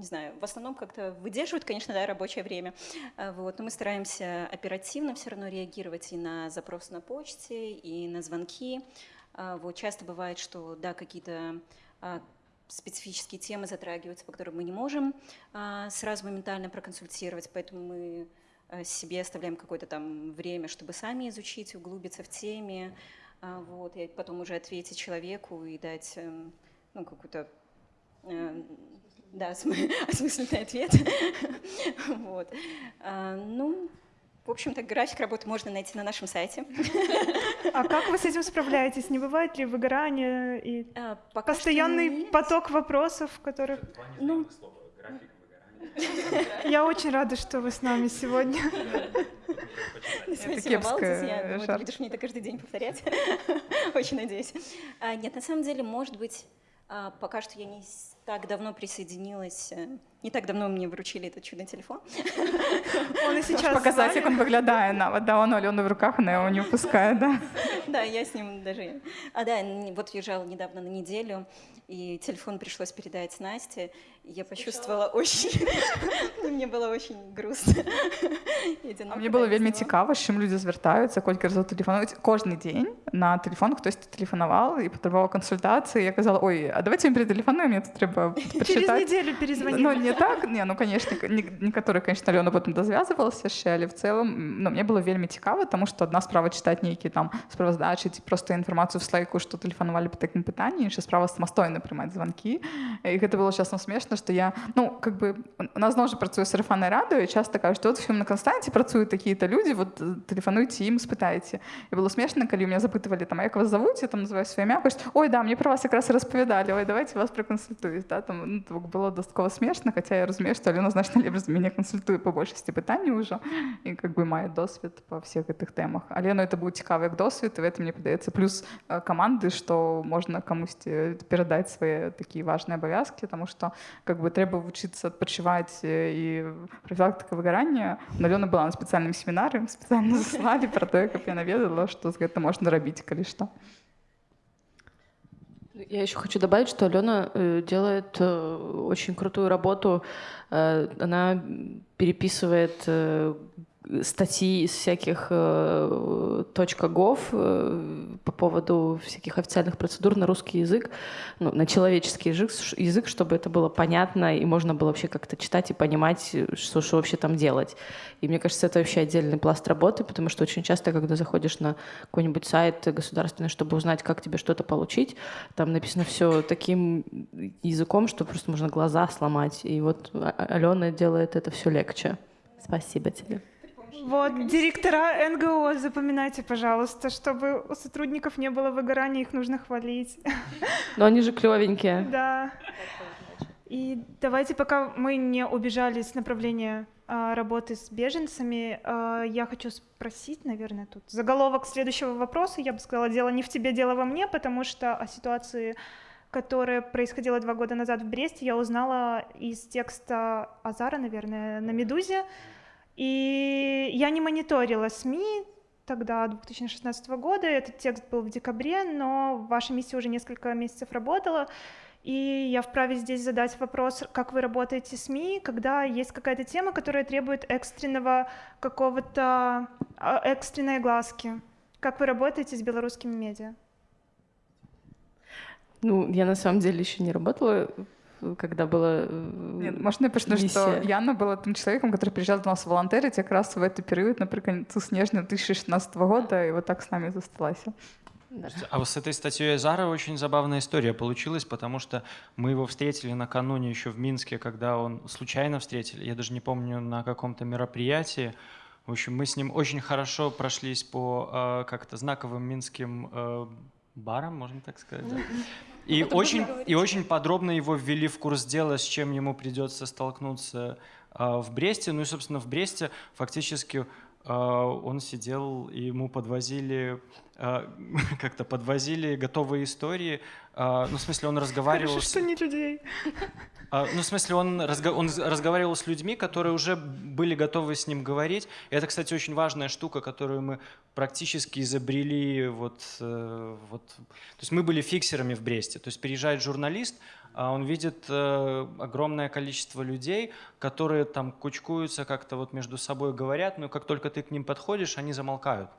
не знаю, в основном как-то выдерживают, конечно, да, рабочее время. А, вот, но мы стараемся оперативно все равно реагировать и на запросы на почте, и на звонки. Вот, часто бывает, что, да, какие-то специфические темы затрагиваются, по которым мы не можем сразу моментально проконсультировать, поэтому мы Э, себе оставляем какое-то там время, чтобы сами изучить, углубиться в теме, вот, и потом уже ответить человеку и дать эм, ну, какую-то э, да, <laughs> осмысленный ответ. <laughs> вот. А, ну, в общем-то, график работы можно найти на нашем сайте. <laughs> А как вы с этим справляетесь? Не бывает ли выгорание и а, постоянный поток вопросов, которых... Ну, я очень рада, что вы с нами сегодня. Спасибо, Валдис. Я думаю, ты будешь мне это каждый день повторять. Очень надеюсь. А, нет, на самом деле, может быть, пока что я не так давно присоединилась, э, не так давно мне вручили этот чудный телефон. <laughs> Он и сейчас показать, как он выглядает нават, да, он Алены в руках, она его не упускает, да? <laughs> Да, я с ним даже... А, да, вот въезжала недавно на неделю, и телефон пришлось передать Насте, Я почувствовала очень... <laughs> Мне было очень грустно. <laughs> А мені було вельми цікаво, з чим люди звертаються, кілька разів телефонують. Кожен день на телефон хтось телефонував і потребував консультації. Я казала, ой, а давайте їм перетелефонуємо, мені тут треба Через прочитати. <laughs> неделю перезвонили. Ну, не так, не, ну, конечно, не- некоторые, конечно, Альона потім дозв'язувалася ще, але в цілому, ну, мені було вельми цікаво, тому що одна справа читати які там справоздачі, ці просто інформацію в слайку, що телефонували по такому питанню, інша справа самостійно приймати дзвонки. І це було чесно смішно, що я, ну, как би, у нас знову ж працює сарафанне радіо, і часто кажуть, що от в на Константі працюють такі-то люди, от э, телефонуйте їм, спитайте. І було смішно, коли мене запитували, там, а як вас зовуть, я там називаю своє ім'я, кажуть, ой, да, мені про вас якраз розповідали, ой, давайте вас проконсультують. Да? Там, ну, так було достатково смішно, хоча я розумію, що Альона значно ліпше за мене консультує по більшості питань уже, і как би має досвід по всіх цих темах. Альону це був цікавий як досвід, і в этом, мені подається, плюс е, команди, що можна комусь е, передати свої такі важні обов'язки, тому що как бы, треба вчитися відпочивати е, і профілактика вигорання. У Альони була на спеціальному семінарі, спеціально заслали <laughs> про те, як я навідала, що з цим можна робити, коли що. Я еще хочу добавить, что Алена э, делает э, очень крутую работу. Э, она переписывает э, статьи из всяких э, .gov э, по поводу всяких официальных процедур на русский язык, ну, на человеческий язык, язык, чтобы это было понятно и можно было вообще как-то читать и понимать, э, что, что вообще там делать. И мне кажется, это вообще отдельный пласт работы, потому что очень часто, когда заходишь на какой-нибудь сайт государственный, чтобы узнать, как тебе что-то получить, там написано все таким языком, что просто можно глаза сломать. И вот А- Алена делает это все легче. Спасибо тебе. Вот, директора НГО, запоминайте, пожалуйста, чтобы у сотрудников не было выгорания, их нужно хвалить. Но они же клевенькие. Да. И давайте, пока мы не убежали с направления а, работы с беженцами, а, я хочу спросить, наверное, тут заголовок следующего вопроса. Я бы сказала, дело не в тебе, дело во мне, потому что о ситуации, которая происходила два года назад в Бресте, я узнала из текста Азара, наверное, на «Медузе». И я не мониторила СМИ тогда, 2016 года. Этот текст был в декабре, но ваша миссия уже несколько месяцев работала. И я вправе здесь задать вопрос, как вы работаете с СМИ, когда есть какая-то тема, которая требует экстренного какого-то, а, экстренной глазки. Как вы работаете с белорусскими медиа? Ну, я на самом деле еще не работала, когда была э, Нет, можно я миссия. что Яна была тем человеком, который приезжал до нас волонтерить как раз в этот период, например, снежня 2016 года, и вот так с нами засталась. Да. А вот с этой статьей Зара очень забавная история получилась, потому что мы его встретили накануне еще в Минске, когда он случайно встретили, я даже не помню, на каком-то мероприятии. В общем, мы с ним очень хорошо прошлись по э, как-то знаковым минским э, барам, можно так сказать. да. <laughs> И очень, и очень подробно его ввели в курс дела, с чем ему придется столкнуться э, в Бресте. Ну и, собственно, в Бресте фактически э, он сидел, и ему подвозили <laughs> как-то подвозили готовые истории. А, Ну, в смысле, он разговаривал... Хорошо, с- что не людей. а, Ну, в смысле, он, разго- он разговаривал с людьми, которые уже были готовы с ним говорить. И это, кстати, очень важная штука, которую мы практически изобрели. Вот, э, вот. То есть мы были фиксерами в Бресте. То есть приезжает журналист, а он видит э, огромное количество людей, которые там кучкуются, как-то вот между собой говорят, но как только ты к ним подходишь, они замолкают.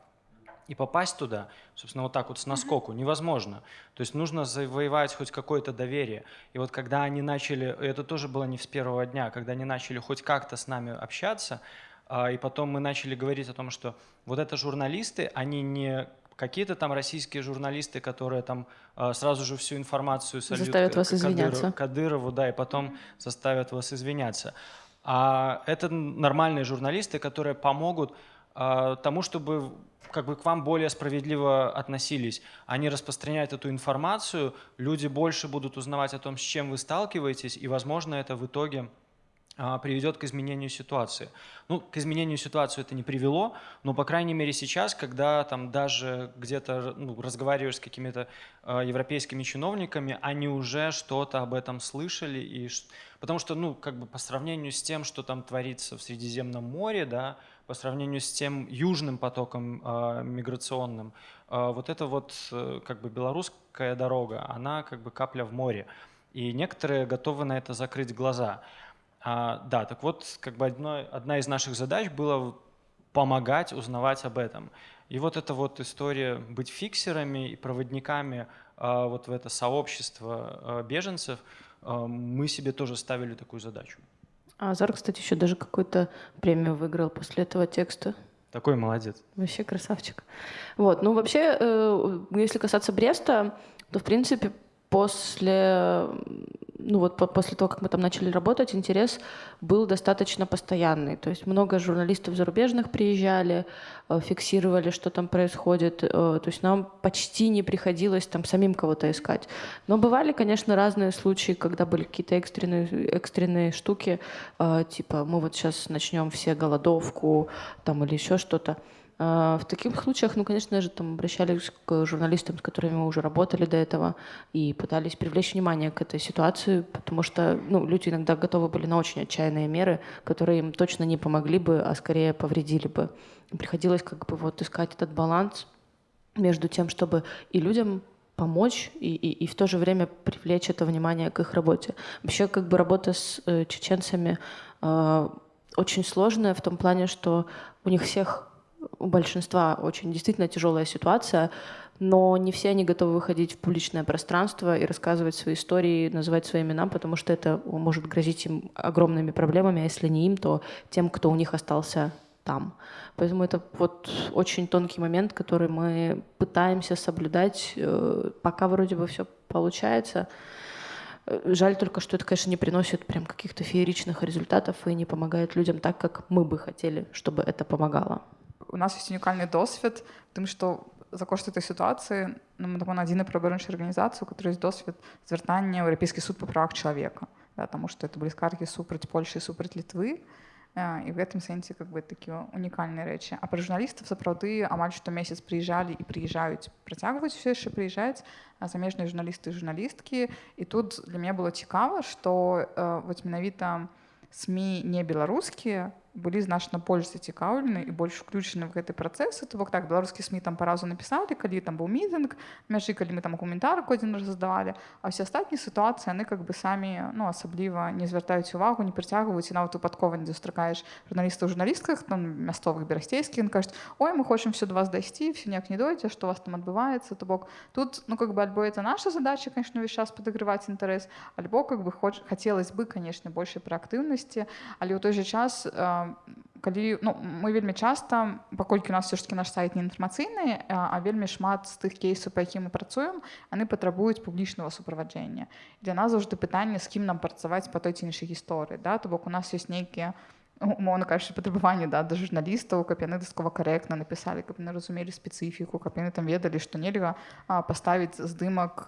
И попасть туда, собственно, вот так вот с наскоку невозможно. То есть нужно завоевать хоть какое-то доверие. И вот когда они начали, это тоже было не с первого дня, когда они начали хоть как-то с нами общаться, а, и потом мы начали говорить о том, что вот это журналисты, они не какие-то там российские журналисты, которые там а, сразу же всю информацию сольют Заставят вас извиняться. Кадырову, да, и потом заставят вас извиняться. А это нормальные журналисты, которые помогут тому, чтобы как бы к вам более справедливо относились. Они распространяют эту информацию, люди больше будут узнавать о том, с чем вы сталкиваетесь, и, возможно, это в итоге а, приведет к изменению ситуации. Ну, к изменению ситуации это не привело, но, по крайней мере, сейчас, когда там даже где-то ну, разговариваешь с какими-то а, европейскими чиновниками, они уже что-то об этом слышали, и, потому что, ну, как бы по сравнению с тем, что там творится в Средиземном море, да, по сравнению с тем южным потоком а, миграционным, а, вот эта вот э, как бы белорусская дорога, она как бы капля в море. и некоторые готовы на это закрыть глаза. А, да, так вот, как бы одно, одна из наших задач была помогать узнавать об этом. И вот эта вот история быть фиксерами и проводниками а, вот в это сообщество а, беженцев, а, мы себе тоже ставили такую задачу. А Азар, кстати, еще даже какую-то премию выиграл после этого текста. Такой молодец. Вообще красавчик. Вот, ну вообще, э, если касаться Бреста, то в принципе после ну вот после того, как мы там начали работать, интерес был достаточно постоянный. То есть много журналистов зарубежных приезжали, э, фиксировали, что там происходит. Э, то есть нам почти не приходилось там самим кого-то искать. Но бывали, конечно, разные случаи, когда были какие-то экстренные, экстренные штуки, э, типа мы вот сейчас начнем все голодовку там или еще что-то. А, в таких случаях, ну, конечно же, там обращались к журналистам, с которыми мы уже работали до этого, и пытались привлечь внимание к этой ситуации, потому что ну, люди иногда готовы были на очень отчаянные меры, которые им точно не помогли бы, а скорее повредили бы. приходилось как бы вот искать этот баланс между тем, чтобы и людям помочь и, и, и в то же время привлечь это внимание к их работе. Вообще как бы работа с э, чеченцами э, очень сложная в том плане, что у них всех у большинства очень действительно тяжелая ситуация, но не все они готовы выходить в публичное пространство и рассказывать свои истории, называть свои имена, потому что это может грозить им огромными проблемами, а если не им, то тем, кто у них остался там. Поэтому это вот очень тонкий момент, который мы пытаемся соблюдать, э, пока вроде бы все получается. Э, жаль только, что это, конечно, не приносит прям каких-то фееричных результатов и не помогает людям так, как мы бы хотели, чтобы это помогало у нас есть унікальний досвід, тим, що за кошт цієї ситуації ну, ми таку надійну правоохоронную організацію, у которой есть досвід звертання в Європейський суд по правах человека, да, тому що це були скарги супроть Польщі, супроть Литвы, і в этом сенсі как бы такі унікальні речі. А про журналістів сапраўды амаль што месяц прыязджалі і прыязджаюць працягваюць все яшчэ прыязджаць замежныя журналісты і журналісткі і тут для мяне было цікава што э, вось менавіта СМі не беларускія былі значна больш зацікаўлены і больш уключаны в гэты працэс то бок так беларускі сМ там паразу напісалі калі там быў мітынг мяжы калі мы там каментар один раз задавалі а все астатнія сітуацыі яны как бы самі ну асабліва не звяртаюць увагу не прыцягваюць і нават выпадкова не застракаеш журналістаў журналістках там мясцовых берасцейскіх кажуць ой мы хочам все до вас дайсці все ніяк не дойдзе што вас там адбываецца то бок тут ну как бы альбо это наша задача конечно увесь час падагрываць інтарэс альбо как бы хоч хацелось бы конечно большай праактыўнасці але ў той же час у калі ну, мы вельмі часта паколькі у нас все ж таки наш сайт не інфармацыйны а вельмі шмат з тых кейсаў па якім мы працуем яны патрабуюць публічнага суправаджэння. Для нас заўжды пытанне з кім нам працаваць па той ці іншай гісторыі да? То бок у нас ёсць нейкія умоўно кажучы патрабаванні да да журналістаў каб яны даскова карэктна напісалі каб яны разумелі спецыфіку каб яны там ведалі што нельга паставіць здымак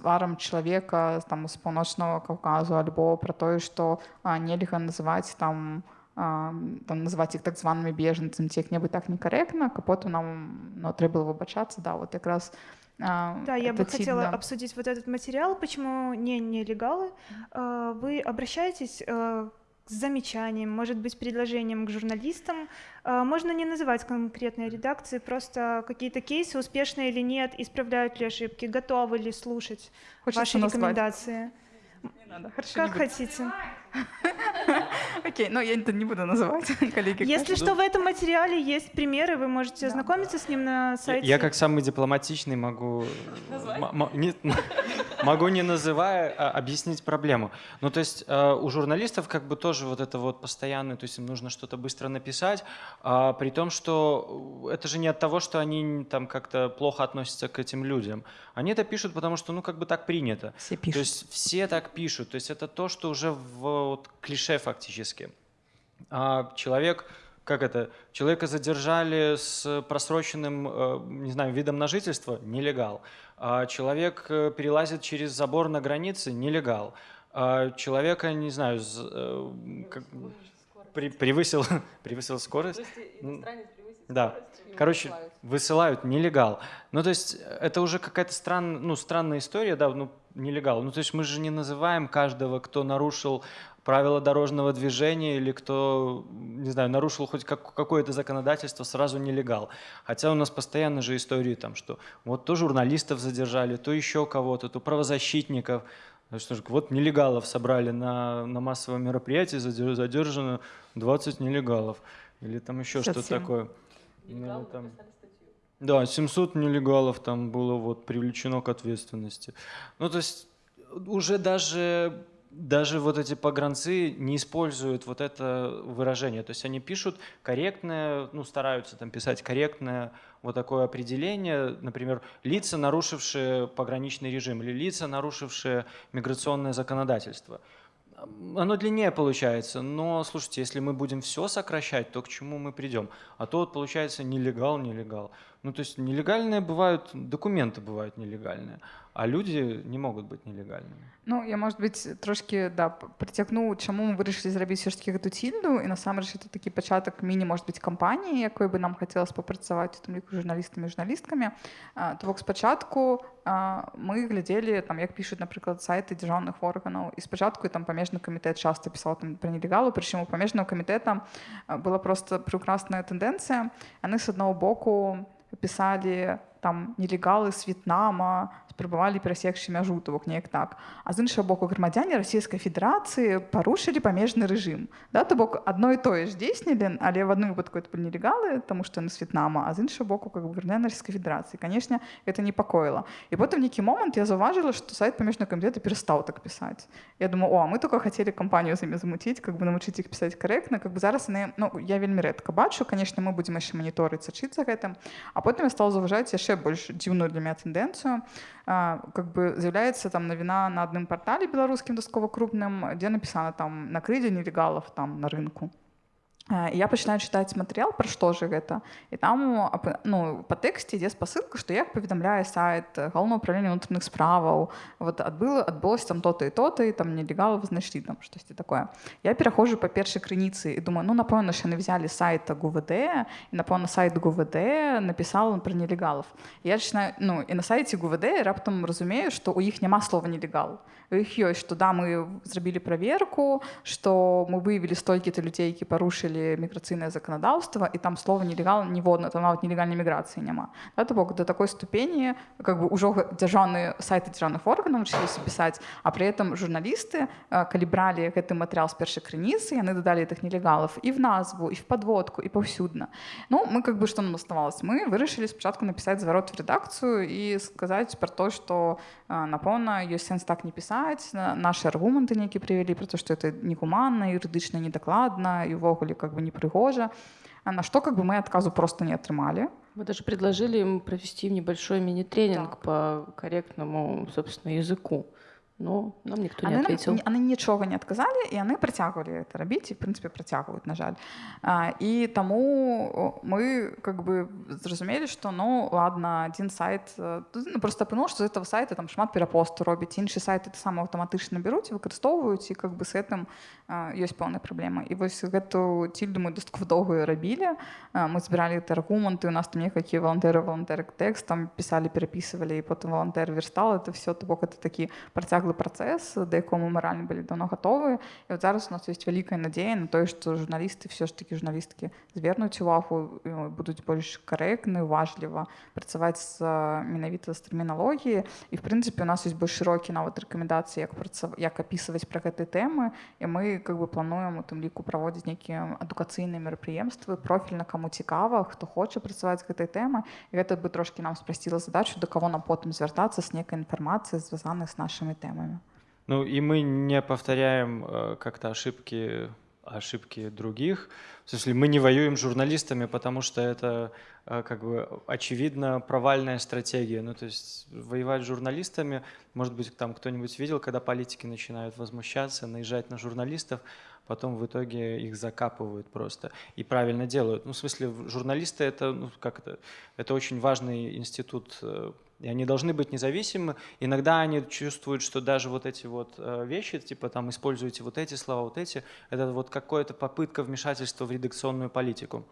тварам чалавека там з паўночнага каўказу альбо пра тое што нельга называць там там называць іх так званымі бежанцамі ці як-небудзь так некорректно капоту нам ну, трэба было выбачацца да вот якраз а, да, я бы хотела да. обсудить вот этот материал, почему не нелегалы. А, вы обращаетесь а, с замечанием, может быть, предложением к журналистам. Можно не называть конкретные редакции, просто какие-то кейсы, успешные или нет, исправляют ли ошибки, готовы ли слушать Хочется ваши назвать. рекомендации. Не надо. Хорошо, как хотите. <laughs> Окей, но я это не буду называть, <laughs> коллеги. Если что, в этом материале есть примеры, вы можете ознакомиться с ним на сайте. Я как самый дипломатичный могу... <laughs> Могу не называя а, объяснить проблему. Ну то есть э, у журналистов как бы тоже вот это вот постоянное, то есть им нужно что-то быстро написать, а, при том, что это же не от того, что они там как-то плохо относятся к этим людям. Они это пишут, потому что ну как бы так принято. Все пишут. То есть все так пишут. То есть это то, что уже в вот клише фактически. А человек, как это, человека задержали с просроченным, э, не знаю, видом на жительство, нелегал. А человек э, перелазит через забор на границе, нелегал. А человека, не знаю, э, как, при, превысил, <laughs> превысил скорость. Да. Короче, высылают нелегал. Ну, то есть это уже какая-то странная, ну, странная история, да, ну, нелегал. Ну, то есть мы же не называем каждого, кто нарушил правила дорожного движения или кто, не знаю, нарушил хоть как, какое-то законодательство, сразу нелегал. Хотя у нас постоянно же истории там, что вот то журналистов задержали, то еще кого-то, то правозащитников. Что ж, вот нелегалов собрали на, на массовом мероприятии, задержано 20 нелегалов. Или там еще что-то такое. Или там... Да, 700 нелегалов там было вот привлечено к ответственности. Ну, то есть уже даже даже вот эти погранцы не используют вот это выражение. То есть они пишут корректное, ну, стараются там писать корректное вот такое определение, например, лица, нарушившие пограничный режим или лица, нарушившие миграционное законодательство. Оно длиннее получается, но, слушайте, если мы будем все сокращать, то к чему мы придем? А то вот получается нелегал, нелегал. Ну, то есть нелегальные бывают, документы бывают нелегальные, а люди не могут быть нелегальными. Ну, я, может быть, трошки да, притягну, чому ми вирішили зробити все ж таки эту тільду, і насамрэч це такий початок міні, може бути, кампанії, якою би нам хотілося попрацювати там ліку журналістами і журналістками. То бок спочатку ми глядели, там, як пишуть, наприклад, сайти державних органів, і спочатку там памежний комітет часто писав там про нелегалу, причому у памежного комітету була просто прекрасна тенденція. Вони з одного боку писали там нелегалы з В'єтнама, спрабавалі перасекчы мяжу то бок неяк так а з іншага боку грамадзяне расійскай федэрацыі парушылі памежны рэжым да то бок адно і тое ж дзейснілі але в адным выпадку это былі нелегалы таму што яны з В'етнама а з іншага боку как бы грамадзяне расійскай федэрацыі канешне это непакоіла і потым нейкі момант я заўважыла што сайт памежнага камітэта перастаў так пісаць я думаю о мы только хацелі кампанію з імі замуціць как бы навучыць іх пісаць карэктна как бы зараз яны ну я вельмі рэдка бачу канешне мы будзем яшчэ маніторыць сачыцца гэтым а потым я стал заўважаць яшчэ больш дзіўную для меня тэндэнцыю как бы з'яўляецца там навіна на адным партале беларускім дастаткова крупным дзе напісана там накрыдзе нелегалов там на рынку я пачынаю чытаць матэрыял пра што же гэта і там ну па тэксце ідзе спасылка што як паведамляе сайт галоўнае ўправлення ўнутраных справаў вот адбыла адбылось там то-то і то-то і там нелегалов знайшлі там штосьці такое я пераходжу па першай крыніцы і думаю ну напэўна ж яны взяли сайта гувд і напэўна сайт гувд напісал пра нелегалов я чынаю ну і на сайце гувд раптам разумею што у іх няма слова нелегал у іх ёсць што да мы зрабілі праверку што мы выявілі столькі-то людзей які парушылі или міграцыйнае заканадаўства і там слова нелегал ніводна там нават нелегальнай міграцыі няма да, то бок до такой ступені как бы ўжо дзяржаўныя сайты дзяржаўных органаў навучыліся пісаць а при этом журналісты калі бралі гэты матэрыял з першай крыніцы яны дадалі тых нелегалов і в назву і в подводку і паўсюдна ну мы как бы что нам оставалось мы вырашылі спачатку напісаць зварот в редакцыю і сказаць про то что напэўна ёсць сэнс так не пісаць наши аргументы нейкі прывялі про то что это негуманна юрыдычна недакладна і увогуле как бы непригожа, на что как бы мы отказу просто не отрымали. Мы даже предложили им провести небольшой мини-тренинг по корректному, собственно, языку. Ну, нам ніхто не ответил. Яны нічога не адказалі і яны працягвалі это рабіць і прынцыпе працягваюць на жаль а, і таму мы как бы зразумелі што ну ладно один сайт ну, просто апынуў што з этого сайта там шмат перапосту робіць іншы сайт это сам аўтаматычна бяруць выкарыстоўваюць і как бы с гэтым ёсць пэўная праблема і вось гэту цільду мы дастаткова доўгую рабілі мы збіралі гэты аргументы у нас там некалькі валантэры валантэр тэкст там пісалі перапісывалі і потым валантэр верстал это все то бок это такі працяг працяглы працэс да якому маральна былі давно гатовы і вот зараз у нас ёсць вялікая надзея на тое што журналісты все ж таки журналісткі звернуць увагу будуць больш карэктны уважліва працаваць з менавіта з тэрміналогіі і в прынцыпе у нас ёсць больш шырокі нават рэкамендацыі як праца як апісваць пра гэтай тэмы і мы как бы плануем у тым ліку праводзіць нейкія адукацыйныя мерапрыемствы профільна каму цікава хто хоча працаваць гэтай тэмы і гэта бы трошки нам спрасціла задачу да каго нам потым звяртацца з нейкай інфармацыі звязаных з нашымі тэмамі проблемами. Ну и мы не повторяем э, как-то ошибки ошибки других. В смысле, мы не воюем с журналистами, потому что это э, как бы очевидно провальная стратегия. Ну, то есть воевать с журналистами, может быть, там кто-нибудь видел, когда политики начинают возмущаться, наезжать на журналистов, потом в итоге их закапывают просто и правильно делают. Ну, в смысле, журналисты это, ну, как это, это очень важный институт э, и они должны быть независимы. Иногда они чувствуют, что даже вот эти вот э, вещи, типа там используйте вот эти слова, вот эти, это вот какая-то попытка вмешательства в редакционную политику.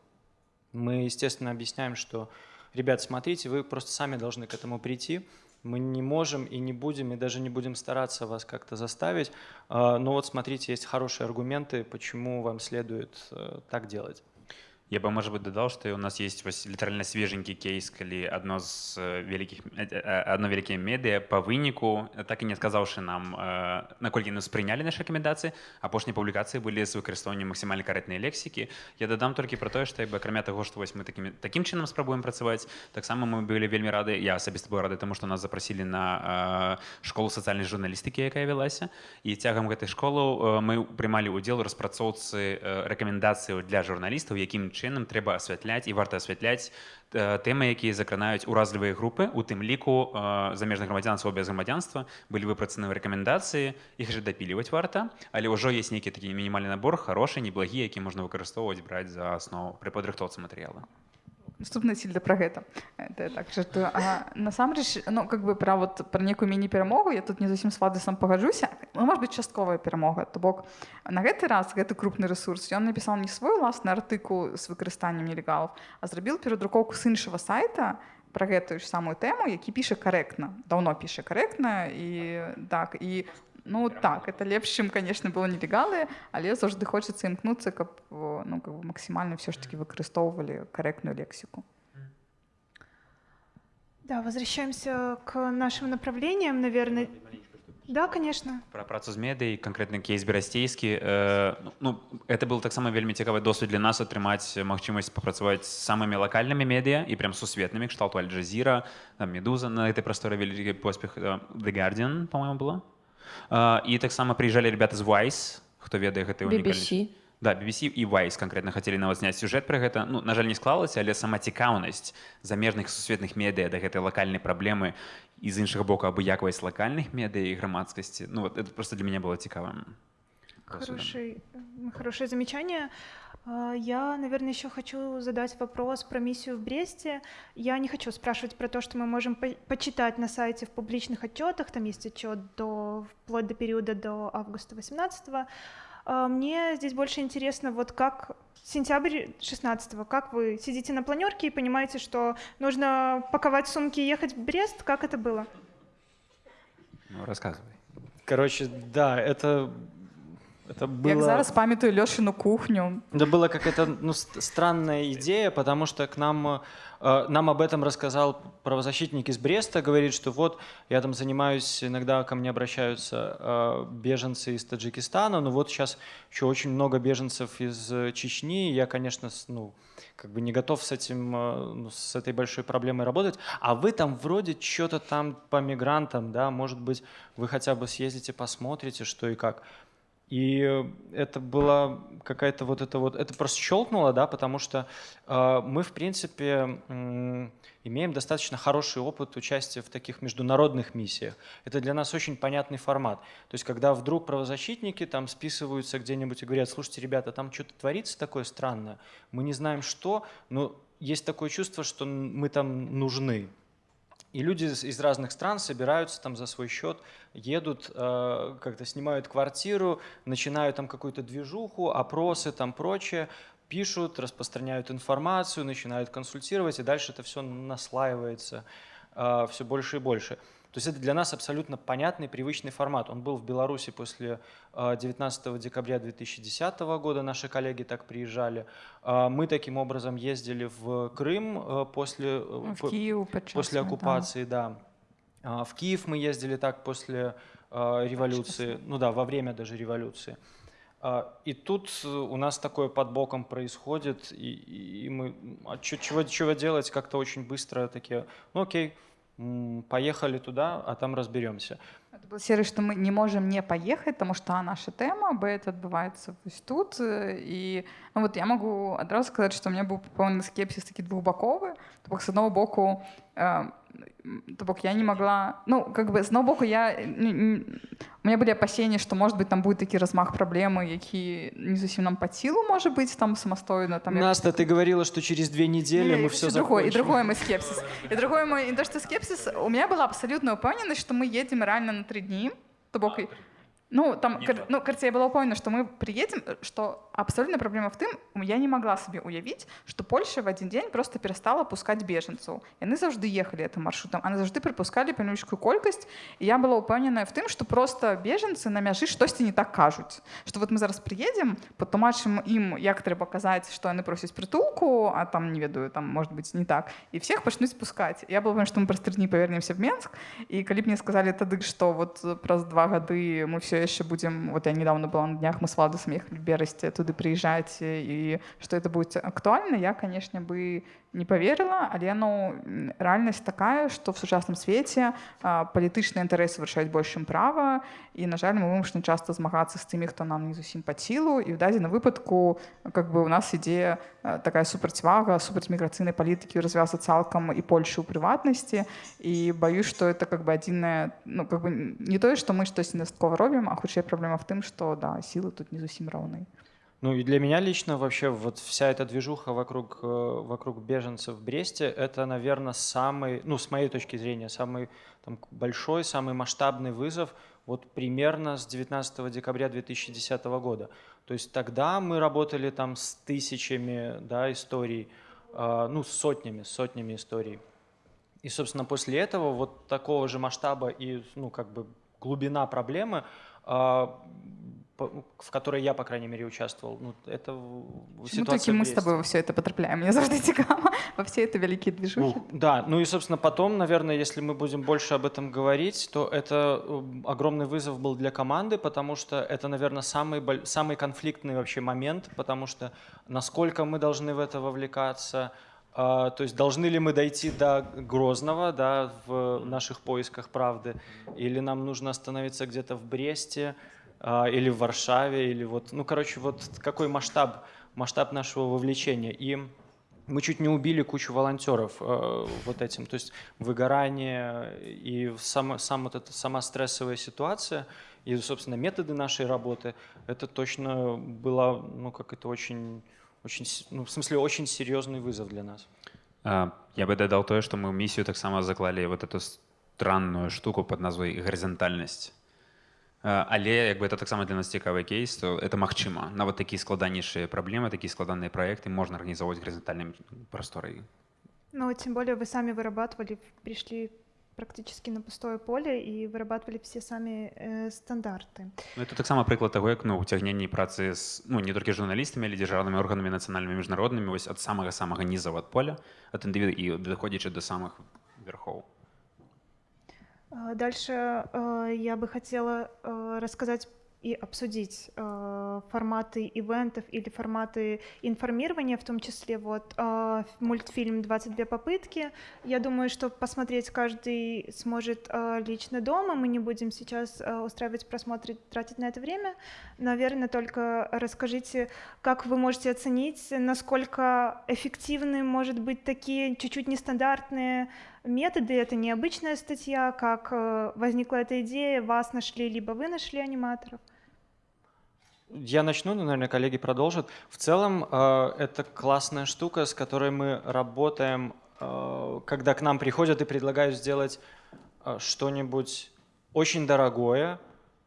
Мы, естественно, объясняем, что, ребят, смотрите, вы просто сами должны к этому прийти. Мы не можем и не будем, и даже не будем стараться вас как-то заставить. А, но вот смотрите, есть хорошие аргументы, почему вам следует э, так делать. Я бы, может быть, додал, что у нас есть вось літаральна свеженькі кейс, калі адно з вялікіх адно вялікія медыа па выніку, так і не адказаўшы нам, наколькі нас прынялі нашы рэкамендацыі, апошнія публікацыі былі з выкарыстоўваннем максімальна карэктнай лексікі. Я дадам толькі пра тое, што як бы акрамя таго, што вось мы такім, такім чынам спрабуем працаваць, таксама мы былі вельмі рады, я асабіста быў рады таму, што нас запрасілі на школу сацыяльнай журналістыкі, якая вялася. І цягам гэтай школы мы прымалі ўдзел у распрацоўцы рэкамендацыяў для журналістаў, якім чынам чынам трэба асвятляць і варта асвятляць тэмы якія закранаюць уразлівыя групы у тым ліку замежных грамадзянства без грамадзянства былі выпрацаны рэкамендацыі іх жа дапіліваць варта але ўжо есть нейкі такі мінімальны набор хорошы неблагі які можна выкарыстоўваць браць за аснову пры падрыхтоўцы матэрыяла наступны сіль да пра гэта. Это так жартую насамрэч ну как бы пра вот пра некую міні-перамогу я тут не зусім слады сам пагаджуся ну, может быть частковая перамога то бок на гэты раз гэты крупны ресурс ён напісаў не свой уласны артыкул з выкарыстаннем нелегалов а зрабіў перадрукоўку з іншага сайта про гэтую ж самую тэму які піша карэктна даўно піша карэктна і так і Ну так это лепш чым конечно было нелегалы але заўжды хочацца імкнуцца каб ну, как бы максімальна все ж таки выкарыстоўвалі карэктную лексіку да возвращаемся к нашим направлениям наверное да конечно про працу з медый конкретны кейс берасцейскі э, ну это был таксама вельмі цікавы досвід для нас атрымаць магчымасць папрацаваць самымі лакальнымі медыа і прям сусветнымі кшталту альджазіра медуза на этой прасторы вялікі поспех the guardian по-моему было і таксама прыїжджалі ребята з Вайс хто ведае гэты BBC да BBC і Вайс конкретно хацелі нават зняць сюжэт пра гэта ну на жаль не склалася але сама цікаўнасць замежных сусветных медыа да гэтай лакальнай праблемы і з іншага боку абыякавасць лакальных медыа і грамадскасці. Ну вот это просто для мяне было цікавым хороший хорошее замечание а, я, наверное, еще хочу задать вопрос про миссию в Бресте. Я не хочу спрашивать про то, что мы можем по почитать на сайте в публичных отчетах. Там есть отчет до, вплоть до периода до августа 18 -го. А, мне здесь больше интересно, вот как сентябрь 16 -го, как вы сидите на планерке и понимаете, что нужно паковать сумки и ехать в Брест, как это было? Ну, рассказывай. Короче, да, это это было... Як зараз памятаю Лешину кухню. Это была какая-то ну, странная идея, потому что к нам, э, нам об этом рассказал правозащитник из Бреста, говорит, что вот я там занимаюсь, иногда ко мне обращаются э, беженцы из Таджикистана, но вот сейчас еще очень много беженцев из Чечни, я, конечно, ну, как бы не готов с этим, э, ну, с этой большой проблемой работать, а вы там вроде что-то там по мигрантам, да, может быть, вы хотя бы съездите, посмотрите, что и как. И это была какая-то вот это вот, это просто щелкнуло, да, потому что э, мы, в принципе, э, имеем достаточно хороший опыт участия в таких международных миссиях. Это для нас очень понятный формат. То есть, когда вдруг правозащитники там списываются где-нибудь и говорят, слушайте, ребята, там что-то творится такое странное, мы не знаем что, но есть такое чувство, что мы там нужны. И люди из разных стран собираются там за свой счет, едут, э, как-то снимают квартиру, начинают там какую-то движуху, опросы там прочее, пишут, распространяют информацию, начинают консультировать, и дальше это все наслаивается э, все больше и больше. То есть это для нас абсолютно понятный, привычный формат. Он был в Беларуси после 19 э, декабря 2010 года, наши коллеги так приезжали. Э, мы таким образом ездили в Крым э, после, в Киев, после оккупации, да. да. В Киев мы ездили так после революции, ну да, во время даже революции. И тут у нас такое под боком происходит, и, и мы, а чего, чего делать, как-то очень быстро такие, ну окей, поехали туда, а там разберемся. Это был серый, что мы не можем не поехать, потому что а, наша тема, б, это отбывается тут. И ну, вот я могу одразу сказать, что у меня был полный скепсис. То бок, с одного боку, э, то бок я не могла... Ну, как бы, с одного боку, я... У меня были опасения, что, может быть, там будет такі размах проблемы, які не зусім нам под силу, может быть, там самостойно. Там, Наста, ты говорила, что через две недели не, мы все другое, И другой мой скепсис. И другой мой, и то, что скепсис, у меня была абсолютная упевненность, что мы едем реально на три дни, то бок, Ну, там, Не кар... то. ну, кажется, я была упевнена, что мы приедем, э, что абсолютно проблема в тым, я не могла себе уявіць, што Польша в один дзень просто перастала пускаць бежанцаў. Яны заўжды ехалі этим маршрутам, а заўжды прыпускалі панючкую колькасць. І я была упэўненая в тым, што просто бежанцы на мяжы штосьці не так кажуць. Што вот мы зараз приедем, патлумачым ім, як трэба казаць, што яны просяць прытулку, а там не ведаю, там может быть не так. І всех пачнуць пускаць. Я была, што мы праз тры дні павернемся в Менск. І калі б мне сказалі тады, што вот праз два гады мы все яшчэ будзем вот я недавно была на днях мы с владасам ехалі в берасці туды прыязджаць і што это будзе актуальна я канешне бы не поверила але ну рэальнасць такая что в сучасным свеце палітычныя інтарэсы вырашаюць больш чым права і на жаль мы вымушаны часто змагацца з тымі хто нам не зусім па сілу і в дадзеным выпадку как бы у нас ідзе такая супрацьвага супраць міграцыйнай палітыкі развяза цалкам і Польшы ў прыватнасці і баюсь что это как бы адзінае ну как бы не тое что мы штосьці дастаткова робім а хутчэй праблема в тым что да сілы тут не зусім роўныя Ну и для меня лично вообще вот вся эта движуха вокруг, э, вокруг беженцев в Бресте, это, наверное, самый, ну с моей точки зрения, самый там, большой, самый масштабный вызов вот примерно с 19 декабря 2010 года. То есть тогда мы работали там с тысячами да, историй, э, ну с сотнями, сотнями историй. И, собственно, после этого вот такого же масштаба и, ну, как бы глубина проблемы, по- в которой я, по крайней мере, участвовал, ну, это в- Чому ситуация тільки в ми з Бресте. тобою во все это потрапляємо? Мені завжди цікаво во всі ці великі движухи. Ну, да, ну и, собственно, потом, наверное, если мы будем больше об этом говорить, то это м, огромный вызов был для команды, потому что это, наверное, самый, боль- самый конфликтный вообще момент, потому что насколько мы должны в это вовлекаться, а, то есть должны ли мы дойти до Грозного, да, в наших поисках правды, или нам нужно остановиться где-то в Бресте, а, или в Варшаве, или вот, ну, короче, вот какой масштаб, масштаб нашего вовлечения. И мы чуть не убили кучу волонтеров э, вот этим. То есть выгорание и сам, сам вот эта сама стрессовая ситуация и, собственно, методы нашей работы, это точно было, ну, как это очень, очень, ну, в смысле, очень серьезный вызов для нас. А, Я бы дадал то, что мы миссию так само заклали вот эту странную штуку под назвой горизонтальность. А, Але як бы это таксама для нас цікавы кейс, то это магчыма. Нават такія складанейшыя праблемы, такія складаныя праекты можна арганізоўваць гарызантальным прасторай. Ну, тем более вы сами вырабатывали, пришли практически на пустое поле и вырабатывали все сами э, стандарты. Ну, это таксама прыклад таго, як ну, уцягненне працы з ну, не толькі журналістамі, але дзяржаўнымі органамі нацыянальнымі міжнароднымі вось ад самага самага ніза ад поля, ад індывіду і даходзячы да самых верхоў. А, Дальше э, я бы хотела э, рассказать и обсудить э, форматы ивентов или форматы информирования, в том числе вот э, мультфильм «22 попытки». Я думаю, что посмотреть каждый сможет э, лично дома. Мы не будем сейчас э, устраивать просмотры, тратить на это время. Наверное, только расскажите, как вы можете оценить, насколько эффективны, может быть, такие чуть-чуть нестандартные методы, это необычная статья, как э, возникла эта идея, вас нашли, либо вы нашли аниматоров. Я начну, но, наверное, коллеги продолжат. В целом, э, это классная штука, с которой мы работаем, э, когда к нам приходят и предлагают сделать что-нибудь очень дорогое,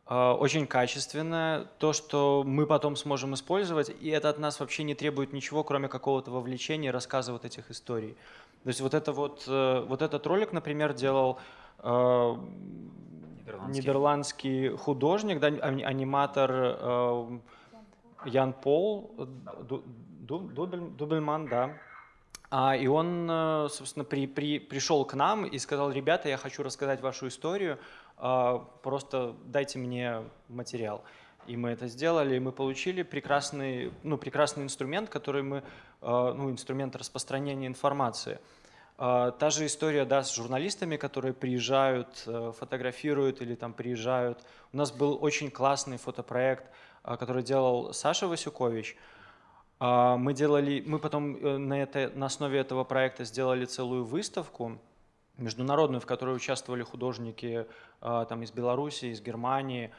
очень качественное, то, что мы потом сможем использовать, и это от нас вообще не требует ничего, кроме какого-то вовлечения рассказа вот этих историй. То есть вот, это вот, э, вот этот ролик, например, делал э, Нидерландский. нидерландский художник, да, ани- аниматор э, Ян Пол Ду- Ду- Дубель- Дубельман, да. А, и он, собственно, при, при, пришел к нам и сказал, ребята, я хочу рассказать вашу историю, просто дайте мне материал. И мы это сделали, и мы получили прекрасный, ну, прекрасный инструмент, который мы, ну, инструмент распространения информации. А, Та же история, да, с журналистами, которые приезжают, э, фотографируют или там приезжают. У нас был очень классный фотопроект, который делал Саша Васюкович. Мы делали, мы потом э, на, это, на основе этого проекта сделали целую выставку международную, в которой участвовали художники там из Беларуси, из Германии.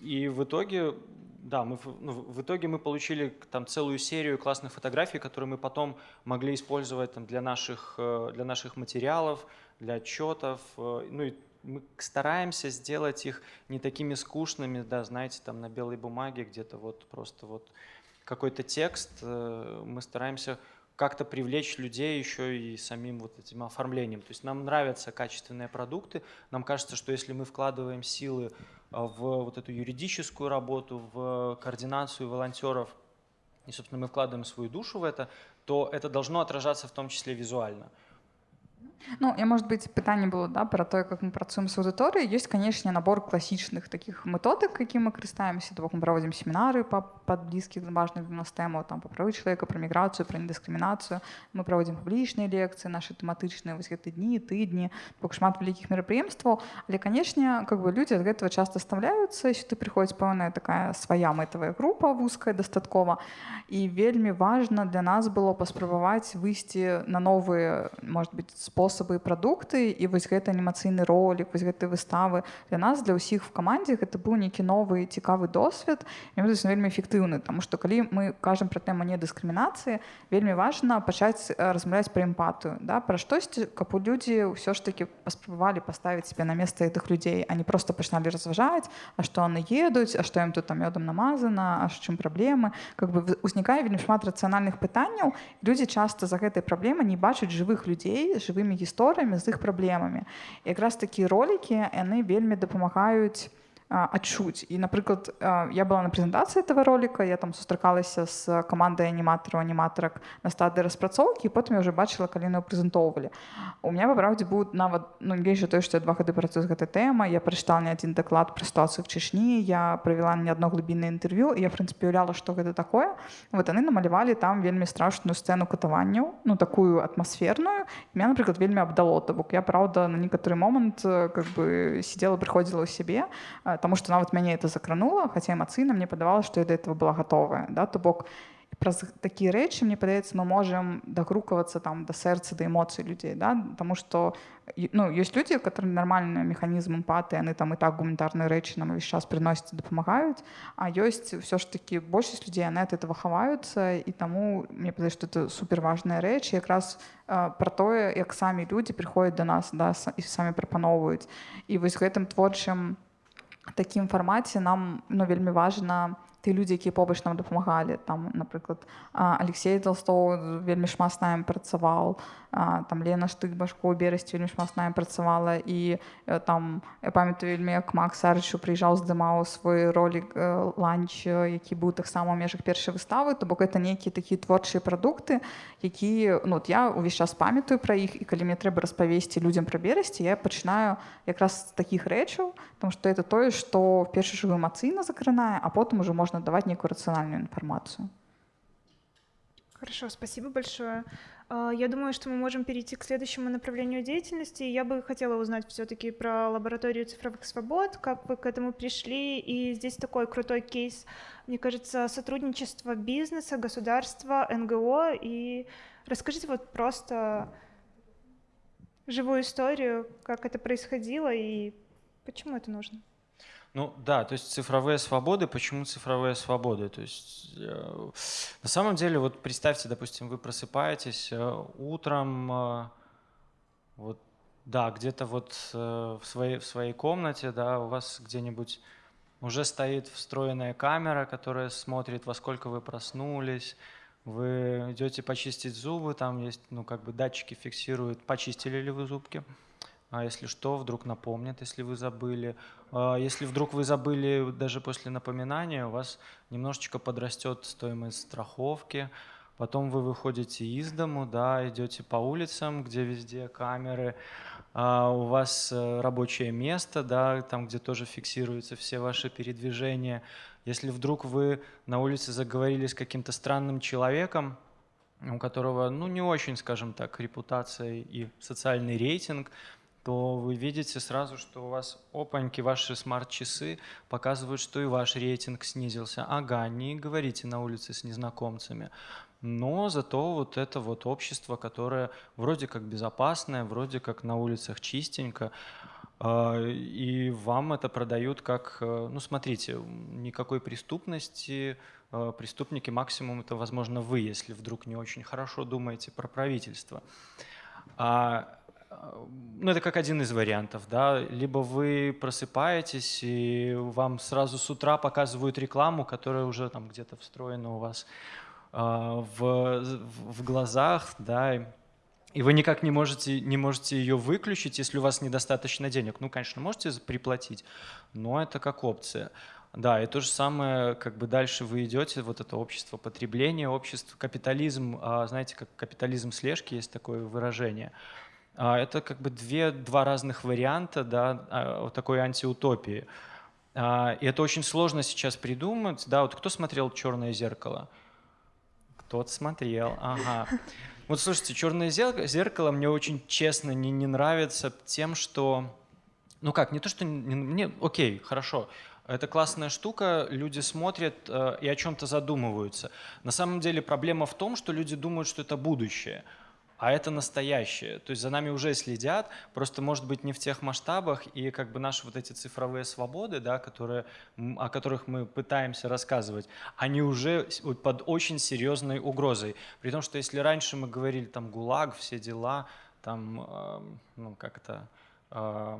И в итоге, да, мы, ну, в итоге мы получили там целую серию классных фотографий, которые мы потом могли использовать там, для, наших, э, для наших материалов, для отчетов. э, Ну и мы стараемся сделать их не такими скучными, да, знаете, там на белой бумаге где-то вот просто вот какой-то текст. Э, мы стараемся как-то привлечь людей еще и самим вот этим оформлением. То есть нам нравятся качественные продукты. Нам кажется, что если мы вкладываем силы в вот эту юридическую работу, в координацию волонтеров, и, собственно, мы вкладываем свою душу в это, то это должно отражаться в том числе визуально. Ну, я, может быть, питание было да, про то, как мы працуем с аудиторией. Есть, конечно, набор классичных таких методик, какими мы користаемся. То, мы проводим семинары по, по близких, важных для нас тему, там, по правы человека, про миграцию, про недискриминацию. Мы проводим публичные лекции, наши тематичные вот эти дни, тыдни, так шмат великих мероприемств. Але, конечно, как бы люди от этого часто оставляются, сюда приходит певная такая своя метовая группа узкая достатково. И вельми важно для нас было паспрабаваць выйсці на новые, может быть, способы спосабы і прадукты і вось гэты анімацыйны ролик вось гэтай выставы для нас для ўсіх в камандзе гэта быў нейкі новы цікавы досвед вельмі эфектыўны тому что калі мы кажам про тэму недыскрымінацыі вельмі важна пачаць размаўляць пра эмпатыю да пра штосьці каб у людзі ўсё ж таки паспрабавалі паставіць себе на место гэтых людзей они просто пачыналі разважаць А што яны едуць А што ім тут там мёдам намазана А з чым праблемы. Как бы узнікае вельмі шмат рацыянальных пытанняў людзі часто за гэтай праблемы не бачаць жывых людзей жывымі гісторыямі з іх праблемамі якраз такія ролики яны вельмі дапамагаюць адчуць і напрыклад я была на прэзентацыі этого ролика я там сустракалася з камандай аніматараў аніматарак на стадыі распрацоўкі потым я уже бачыла калі яны прэзентоўвалі у меня па праўдзе будут нават ну гейжа той што я два гады працую з гэтай тэма я прачытала не адзін даклад пра сітуацыю в чышні я правяла не адно глыбіннае інтэрв'ю я прынцыпе уяўляла што гэта такое. Вот яны намалявалі там вельмі страшную сцэну катаванняў ну такую атмасферную меня напрыклад вельмі абдало то бок я праўда на некаторы момант как бы сидела прыходзіла ў сябе потому что нават мяне это закранула хаця эмацыйна мне падавалось что я до этого была готовая да то бок праз такія рэчы мне падаецца мы можем дагрукавацца там да сэрца да эмоцый людзей да потому что ну ёсць людзі которые нармальны механізм эмпаты яны там і так гуманітарныя рэчы нам увесь час прыносяць дапамагаюць а ёсць все ж таки большасць людзей яны от этого хаваюцца і таму мне падаецца что это суперважная рэч якраз про тое як самі людзі прыходзяць до нас да і самі прапаноўваюць і вось гэтым творчым такім фармаце нам ну вельмі важна ты людзі якія побач нам дапамагалі. Там напрыклад Алексей толстоў вельмі шмат з намі працаваў там Лена штык башку у берасці вельмі шмат з намі працавала. І там я памятаю вельмі як Мак Сарычу прыїжджаў здымаў свой ролик ланч які быў таксама ў межах першай выставы то бок это нейкія такія творчыя прадукты які ну я увесь час памятаю пра іх і калі мне трэба распавесці людзям пра берасці я пачынаю якраз з такіх рэчаў там што это тое што першы жывы эмацыйна закранае а потым уже можна даваць нейкую рацыянальную інфармацыю Хорошо, спасибо большое. А, я думаю, что мы можем перейти к следующему направлению деятельности. Я бы хотела узнать все-таки про лабораторию цифровых свобод, как вы к этому пришли. И здесь такой крутой кейс, мне кажется, сотрудничество бизнеса, государства, НГО. И расскажите вот просто живую историю, как это происходило и почему это нужно. Ну да, то есть цифровые свободы. Почему цифровые свободы? То есть э, на самом деле, вот представьте, допустим, вы просыпаетесь э, утром, э, вот да, где-то вот э, в своей в своей комнате, да, у вас где-нибудь уже стоит встроенная камера, которая смотрит, во сколько вы проснулись. Вы идете почистить зубы, там есть, ну как бы датчики фиксируют, почистили ли вы зубки а если что, вдруг напомнят, если вы забыли. А если вдруг вы забыли даже после напоминания, у вас немножечко подрастет стоимость страховки, потом вы выходите из дому, да, идете по улицам, где везде камеры, а у вас э, рабочее место, да, там, где тоже фиксируются все ваши передвижения. Если вдруг вы на улице заговорили с каким-то странным человеком, у которого, ну, не очень, скажем так, репутация и социальный рейтинг, то вы видите сразу, что у вас опаньки, ваши смарт-часы показывают, что и ваш рейтинг снизился. Ага, не говорите на улице с незнакомцами. Но зато вот это вот общество, которое вроде как безопасное, вроде как на улицах чистенько, а, и вам это продают как, э, ну смотрите, никакой преступности, э, преступники максимум это возможно вы, если вдруг не очень хорошо думаете про правительство. А ну, это как один из вариантов, да, либо вы просыпаетесь, и вам сразу с утра показывают рекламу, которая уже там где-то встроена у вас а, в, в глазах, да, и вы никак не можете, не можете ее выключить, если у вас недостаточно денег. Ну, конечно, можете приплатить, но это как опция. Да, и то же самое, как бы дальше вы идете, вот это общество потребления, общество, капитализм, а, знаете, как капитализм слежки, есть такое выражение. А, это как бы две, два разных варианта да, а, вот такой антиутопии. И это очень сложно сейчас придумать. Да, вот кто смотрел «Черное зеркало»? Кто-то смотрел, ага. Вот слушайте, «Черное зеркало» мне очень честно не, не нравится тем, что... Ну как, не то, что... Не, мне, окей, хорошо. Это классная штука, люди смотрят э, и о чем-то задумываются. На самом деле проблема в том, что люди думают, что это будущее, а это настоящее. То есть за нами уже следят, просто может быть не в тех масштабах, и как бы наши вот эти цифровые свободы, да, которые, о которых мы пытаемся рассказывать, они уже под очень серьезной угрозой. При том, что если раньше мы говорили там ГУЛАГ, все дела, там, э, ну как это... Э,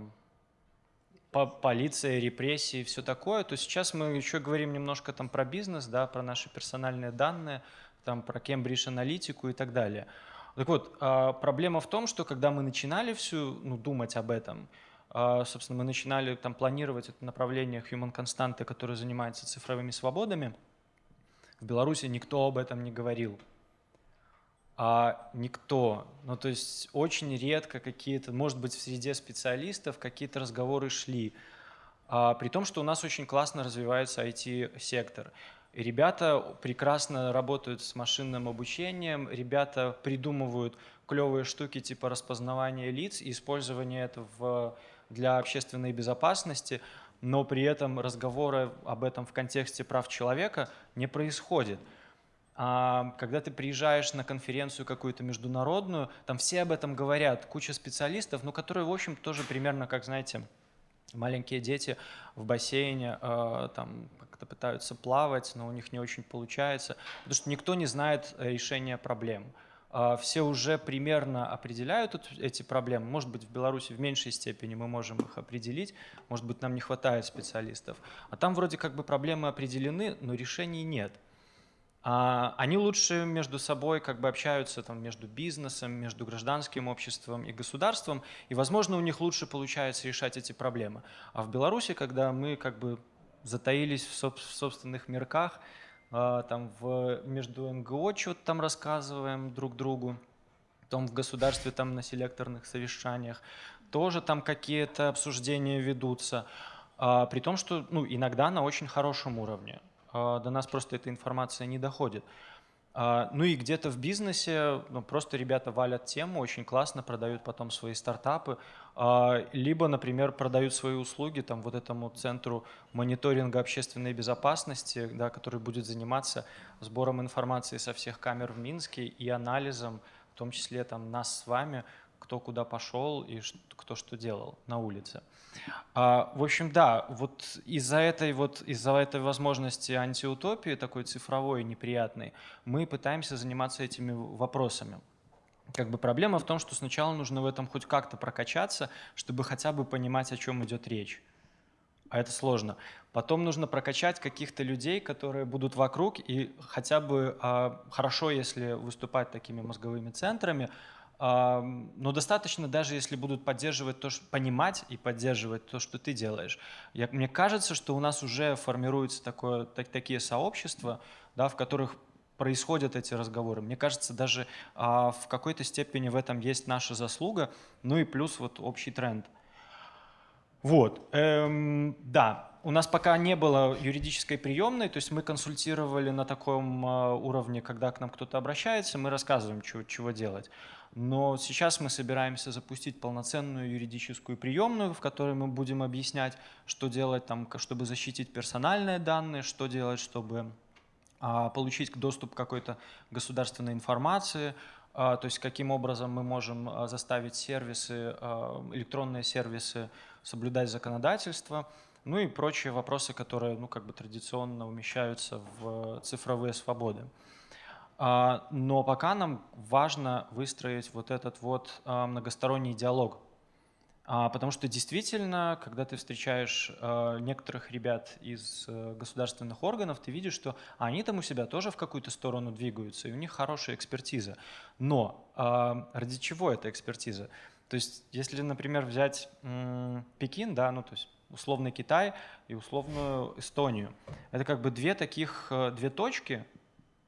полиция, репрессии, все такое, то сейчас мы еще говорим немножко там про бизнес, да, про наши персональные данные, там про Cambridge аналитику и так далее. Так вот, а, проблема в том, что когда мы начинали всю, ну, думать об этом, а, собственно, мы начинали там планировать это направление Human Constante, которое занимается цифровыми свободами, в Беларуси никто об этом не говорил а никто. Ну, то есть очень редко какие-то, может быть, в среде специалистов какие-то разговоры шли. А, при том, что у нас очень классно развивается IT-сектор. Ребята прекрасно работают с машинным обучением, ребята придумывают клевые штуки типа распознавания лиц и использования этого для общественной безопасности, но при этом разговоры об этом в контексте прав человека не происходит. А когда ты приезжаешь на конференцию какую-то международную, там все об этом говорят, куча специалистов, ну, которые, в общем, тоже примерно, как, знаете, маленькие дети в бассейне э, там как-то пытаются плавать, но у них не очень получается, потому что никто не знает решения проблем. Э, все уже примерно определяют эти проблемы. Может быть, в Беларуси в меньшей степени мы можем их определить, может быть, нам не хватает специалистов. А там вроде как бы проблемы определены, но решений нет. А, они лучше между собой как бы общаются там, между бизнесом, между гражданским обществом и государством, и, возможно, у них лучше получается решать эти проблемы. А в Беларуси, когда мы как бы затаились в, соб в собственных мирках, а, там в, между НГО что-то там рассказываем друг другу, потом в государстве там на селекторных совещаниях, тоже там какие-то обсуждения ведутся, а, при том, что ну, иногда на очень хорошем уровне. А, до нас просто эта информация не доходит. А, ну и где-то в бизнесе ну, просто ребята валят тему, очень классно продают потом свои стартапы, а, либо, например, продают свои услуги там вот этому центру мониторинга общественной безопасности, да, который будет заниматься сбором информации со всех камер в Минске и анализом, в том числе там нас с вами, кто куда пошел и кто что делал на улице. А, в общем, да, вот из-за этой, вот, из-за этой возможности антиутопии, такой цифровой, неприятной, мы пытаемся заниматься этими вопросами. Как бы проблема в том, что сначала нужно в этом хоть как-то прокачаться, чтобы хотя бы понимать, о чем идет речь. А это сложно. Потом нужно прокачать каких-то людей, которые будут вокруг, и хотя бы а, хорошо, если выступать такими мозговыми центрами, но достаточно даже если будут поддерживать то, что, понимать и поддерживать то, что ты делаешь. Я, мне кажется, что у нас уже формируются так, такие сообщества, да, в которых происходят эти разговоры. Мне кажется, даже а, в какой-то степени в этом есть наша заслуга, ну и плюс вот общий тренд. Вот, эм, да, у нас пока не было юридической приемной, то есть мы консультировали на таком э, уровне, когда к нам кто-то обращается, мы рассказываем, чего, чего делать. Но сейчас мы собираемся запустить полноценную юридическую приемную, в которой мы будем объяснять, что делать, там, чтобы защитить персональные данные, что делать, чтобы а, получить доступ к какой-то государственной информации, а, то есть каким образом мы можем а, заставить сервисы, электронные сервисы соблюдать законодательство, ну и прочие вопросы, которые ну, как бы традиционно умещаются в цифровые свободы. А, но пока нам важно выстроить вот этот вот а, многосторонний диалог. А, потому что действительно, когда ты встречаешь некоторых ребят из э, государственных органов, ты видишь, что они там у себя тоже в какую-то сторону двигаются, и у них хорошая экспертиза. Но ради чего эта экспертиза? То есть, если, например, взять Пекин, да, ну то есть условный Китай и условную Эстонию, это как бы две таких, э, две точки,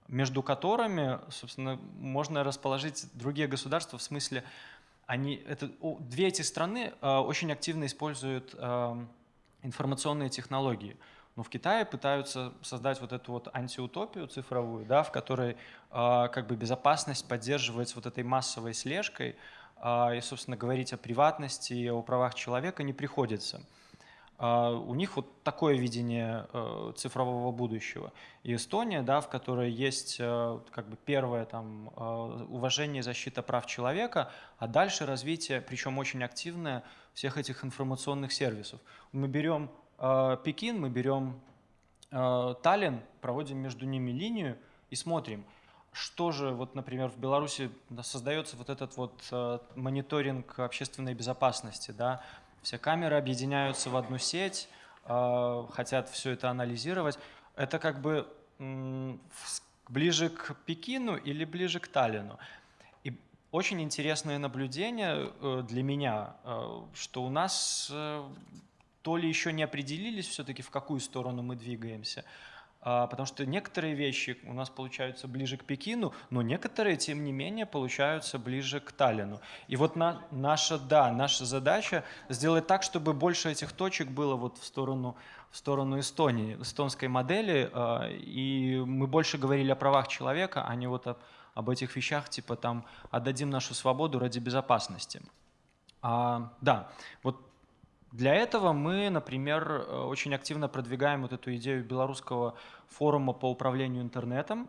между которыми, собственно, можно расположить другие государства в смысле, они, это, две эти страны э, очень активно используют э, информационные технологии. Но в Китае пытаются создать вот эту вот антиутопию цифровую, да, в которой как бы безопасность поддерживается вот этой массовой слежкой, и, собственно, говорить о приватности и о правах человека не приходится. А, у них вот такое видение э, цифрового будущего. И Эстония, да, в которой есть э, как бы первое там, э, уважение и защита прав человека, а дальше развитие, причем очень активное, всех этих информационных сервисов. Мы берем Пекин, мы берем Таллин, проводим между ними линию и смотрим, что же, вот, например, в Беларуси создается вот этот вот мониторинг общественной безопасности, да, все камеры объединяются в одну сеть, а, хотят все это анализировать. Это как бы ближе к Пекину или ближе к Таллину. И очень интересное наблюдение э, для меня, э, что у нас э, то ли еще не определились все-таки, в какую сторону мы двигаемся, потому что некоторые вещи у нас получаются ближе к Пекину, но некоторые, тем не менее, получаются ближе к Таллину. И вот на, наша, да, наша задача сделать так, чтобы больше этих точек было вот в сторону, в сторону Эстонии, эстонской модели, а, и мы больше говорили о правах человека, а не вот об, об этих вещах, типа там отдадим нашу свободу ради безопасности. А, да, вот для этого мы, например, э, очень активно продвигаем вот эту идею белорусского форума по управлению интернетом.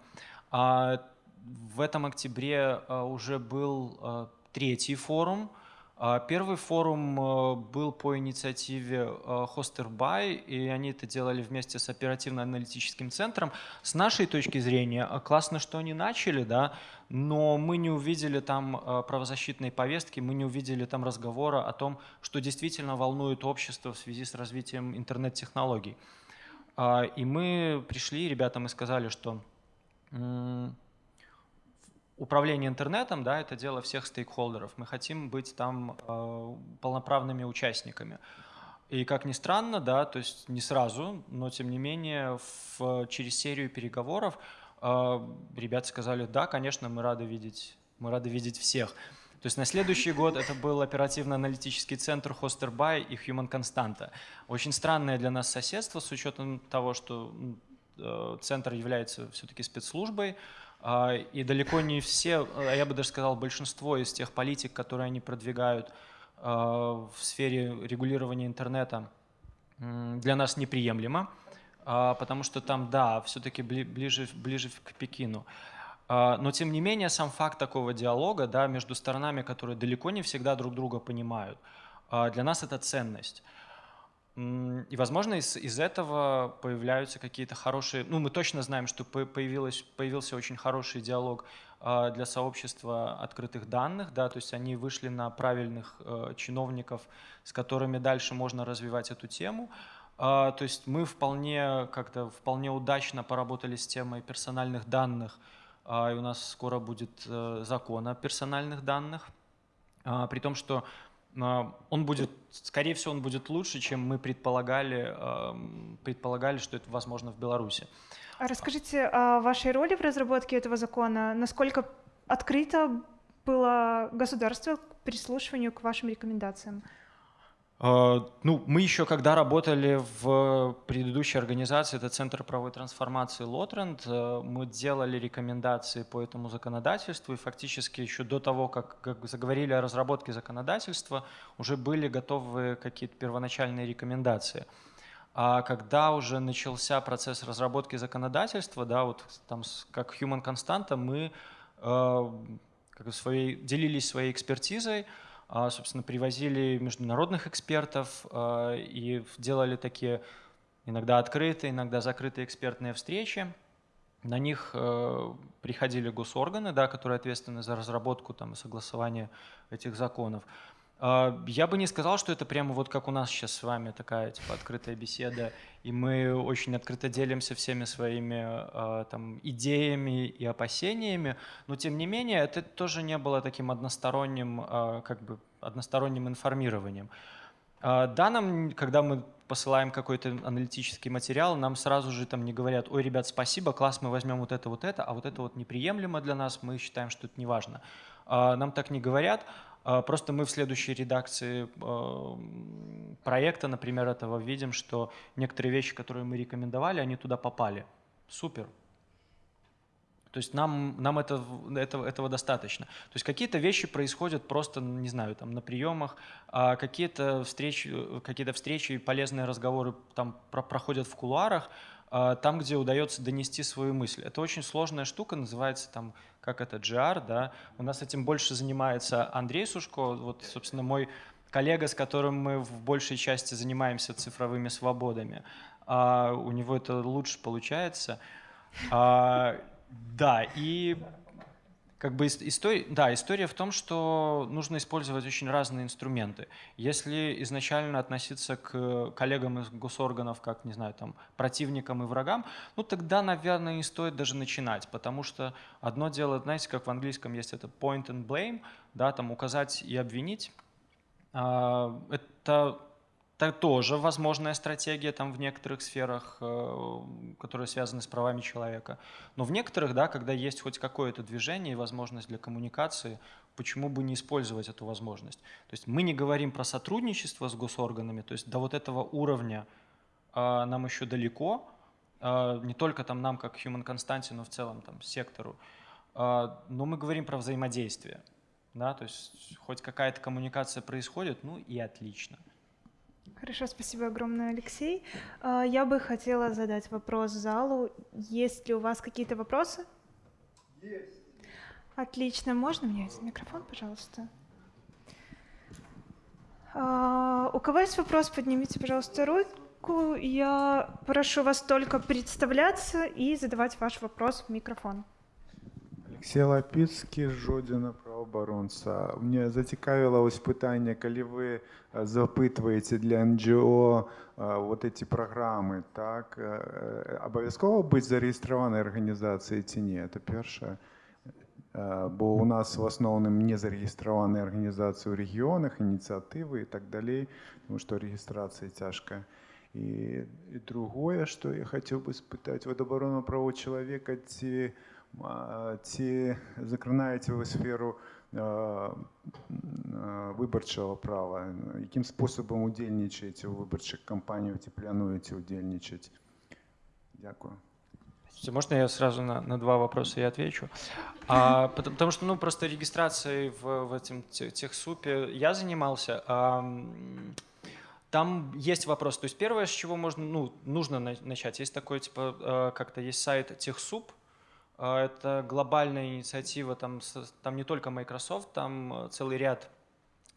А, в этом октябре э, уже был э, третий форум – а, первый форум был по инициативе Hosterby, и они это делали вместе с оперативно-аналитическим центром. С нашей точки зрения, э, классно, что они начали, да, но мы не увидели там правозащитной повестки, мы не увидели там разговора о том, что действительно волнует общество в связи с развитием интернет-технологий. А, и мы пришли ребятам и сказали, что управление интернетом, да, это дело всех стейкхолдеров. Мы хотим быть там э, полноправными участниками. И как ни странно, да, то есть не сразу, но тем не менее в, через серию переговоров э, ребята сказали, да, конечно, мы рады видеть, мы рады видеть всех. То есть на следующий год это был оперативно-аналитический центр Hosterby и Human Constanta. Очень странное для нас соседство с учетом того, что э, центр является все-таки спецслужбой, а, и далеко не все, а я бы даже сказал, большинство из тех политик, которые они продвигают а, в сфере регулирования интернета, для нас неприемлемо, потому что там, да, все-таки ближе, ближе к Пекину. Но тем не менее, сам факт такого диалога да, между сторонами, которые далеко не всегда друг друга понимают, для нас это ценность. И, возможно, из, из этого появляются какие-то хорошие... Ну, мы точно знаем, что появилось, появился очень хороший диалог а, для сообщества открытых данных, да, то есть они вышли на правильных э, чиновников, с которыми дальше можно развивать эту тему. А, то есть мы вполне как-то вполне удачно поработали с темой персональных данных, а, и у нас скоро будет э, закон о персональных данных, при том, что он будет, скорее всего, он будет лучше, чем мы предполагали, предполагали, что это возможно в Беларуси. А расскажите о вашей роли в разработке этого закона. Насколько открыто было государство к прислушиванию к вашим рекомендациям? А, ну, мы еще когда работали в предыдущей организации, это Центр правовой трансформации Лотренд, э, мы делали рекомендации по этому законодательству, и фактически еще до того, как, как заговорили о разработке законодательства, уже были готовы какие-то первоначальные рекомендации. А когда уже начался процесс разработки законодательства, да, вот там как Human Constanta, мы э, как своей, делились своей экспертизой, собственно, привозили международных экспертов а, и делали такие иногда открытые, иногда закрытые экспертные встречи. На них э, приходили госорганы, да, которые ответственны за разработку там, и согласование этих законов. Э, я бы не сказал, что это прямо вот как у нас сейчас с вами такая типа открытая беседа, и мы очень открыто делимся всеми своими э, там, идеями и опасениями, но тем не менее это тоже не было таким односторонним, э, как бы односторонним информированием. Да, нам, когда мы посылаем какой-то аналитический материал, нам сразу же там не говорят, ой, ребят, спасибо, класс, мы возьмем вот это, вот это, а вот это вот неприемлемо для нас, мы считаем, что это не важно. А, нам так не говорят, а, просто мы в следующей редакции а, проекта, например, этого видим, что некоторые вещи, которые мы рекомендовали, они туда попали. Супер, то есть нам, нам это, этого, этого достаточно. То есть какие-то вещи происходят просто, не знаю, там на приемах, а какие-то встречи, какие-то встречи полезные разговоры там про, проходят в кулуарах, а, там, где удается донести свою мысль. Это очень сложная штука, называется там, как это, GR, да. У нас этим больше занимается Андрей Сушко, вот, собственно, мой коллега, с которым мы в большей части занимаемся цифровыми свободами. А у него это лучше получается. А, да, и как бы история, да, история в том, что нужно использовать очень разные инструменты. Если изначально относиться к коллегам из госорганов как, не знаю, там, противникам и врагам, ну тогда, наверное, не стоит даже начинать, потому что одно дело, знаете, как в английском есть это point and blame, да, там указать и обвинить, а, это это тоже возможная стратегия там в некоторых сферах, э, которые связаны с правами человека. Но в некоторых, да, когда есть хоть какое-то движение и возможность для коммуникации, почему бы не использовать эту возможность? То есть мы не говорим про сотрудничество с госорганами, то есть до вот этого уровня э, нам еще далеко, э, не только там нам как Human Constante, но в целом там сектору, но мы говорим про взаимодействие. Да, то есть хоть какая-то коммуникация происходит, ну и отлично. Хорошо, спасибо огромное, Алексей. А, я бы хотела задать вопрос залу. Есть ли у вас какие-то вопросы? Есть. Отлично. Можно мне этот микрофон, пожалуйста? А, у кого есть вопрос, поднимите, пожалуйста, руку. Я прошу вас только представляться и задавать ваш вопрос в микрофон. Алексей Лапіцкі, Жодіна правооборонца. Мне зацікавило ось питання, коли ви запитываете для НГО вот эти программы, так, обов'язково бути зареєстрованою організацією чи ні? Це перше. Бо у нас в основному не зареєстровані організації у регіонах, ініціативи і так далі, тому що реєстрація тяжка. И, и другое, что я хотел бы спытать, вот оборона права человека, ці ці закранаєте ви сферу виборчого права? Яким способом удільничаєте у виборчих кампаніях, ці плануєте удільничати? Дякую. Можно я сразу на, на два вопроса и отвечу? <clears throat> А, потому, потому что, ну, просто регистрацией в, в этом техсупе я занимался. А, там есть вопрос. То есть первое, с чего можно, ну, нужно начать, есть такой, типа, а, как-то есть сайт техсуп, а, это глобальная инициатива, там, там не только Microsoft, там э, целый ряд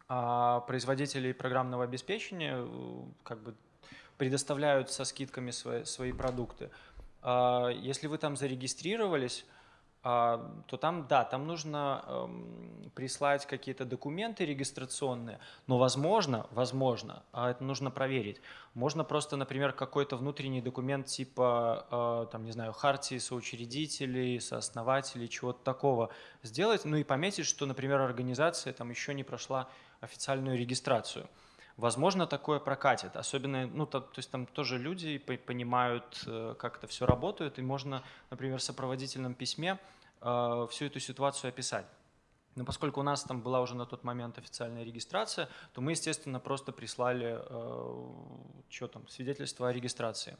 а, производителей программного обеспечения э, как бы предоставляют со скидками свои, свои продукты. А, если вы там зарегистрировались, а, то там, да, там нужно эм, прислать какие-то документы регистрационные, но возможно, возможно, а это нужно проверить, можно просто, например, какой-то внутренний документ типа, э, там, не знаю, хартии соучредителей, сооснователей, чего-то такого сделать, ну и пометить, что, например, организация там еще не прошла официальную регистрацию. Возможно, такое прокатит, особенно, ну, то, то есть там тоже люди понимают, э, как это все работает, и можно, например, в сопроводительном письме э, всю эту ситуацию описать. Но поскольку у нас там была уже на тот момент официальная регистрация, то мы, естественно, просто прислали э, что там, свидетельство о регистрации.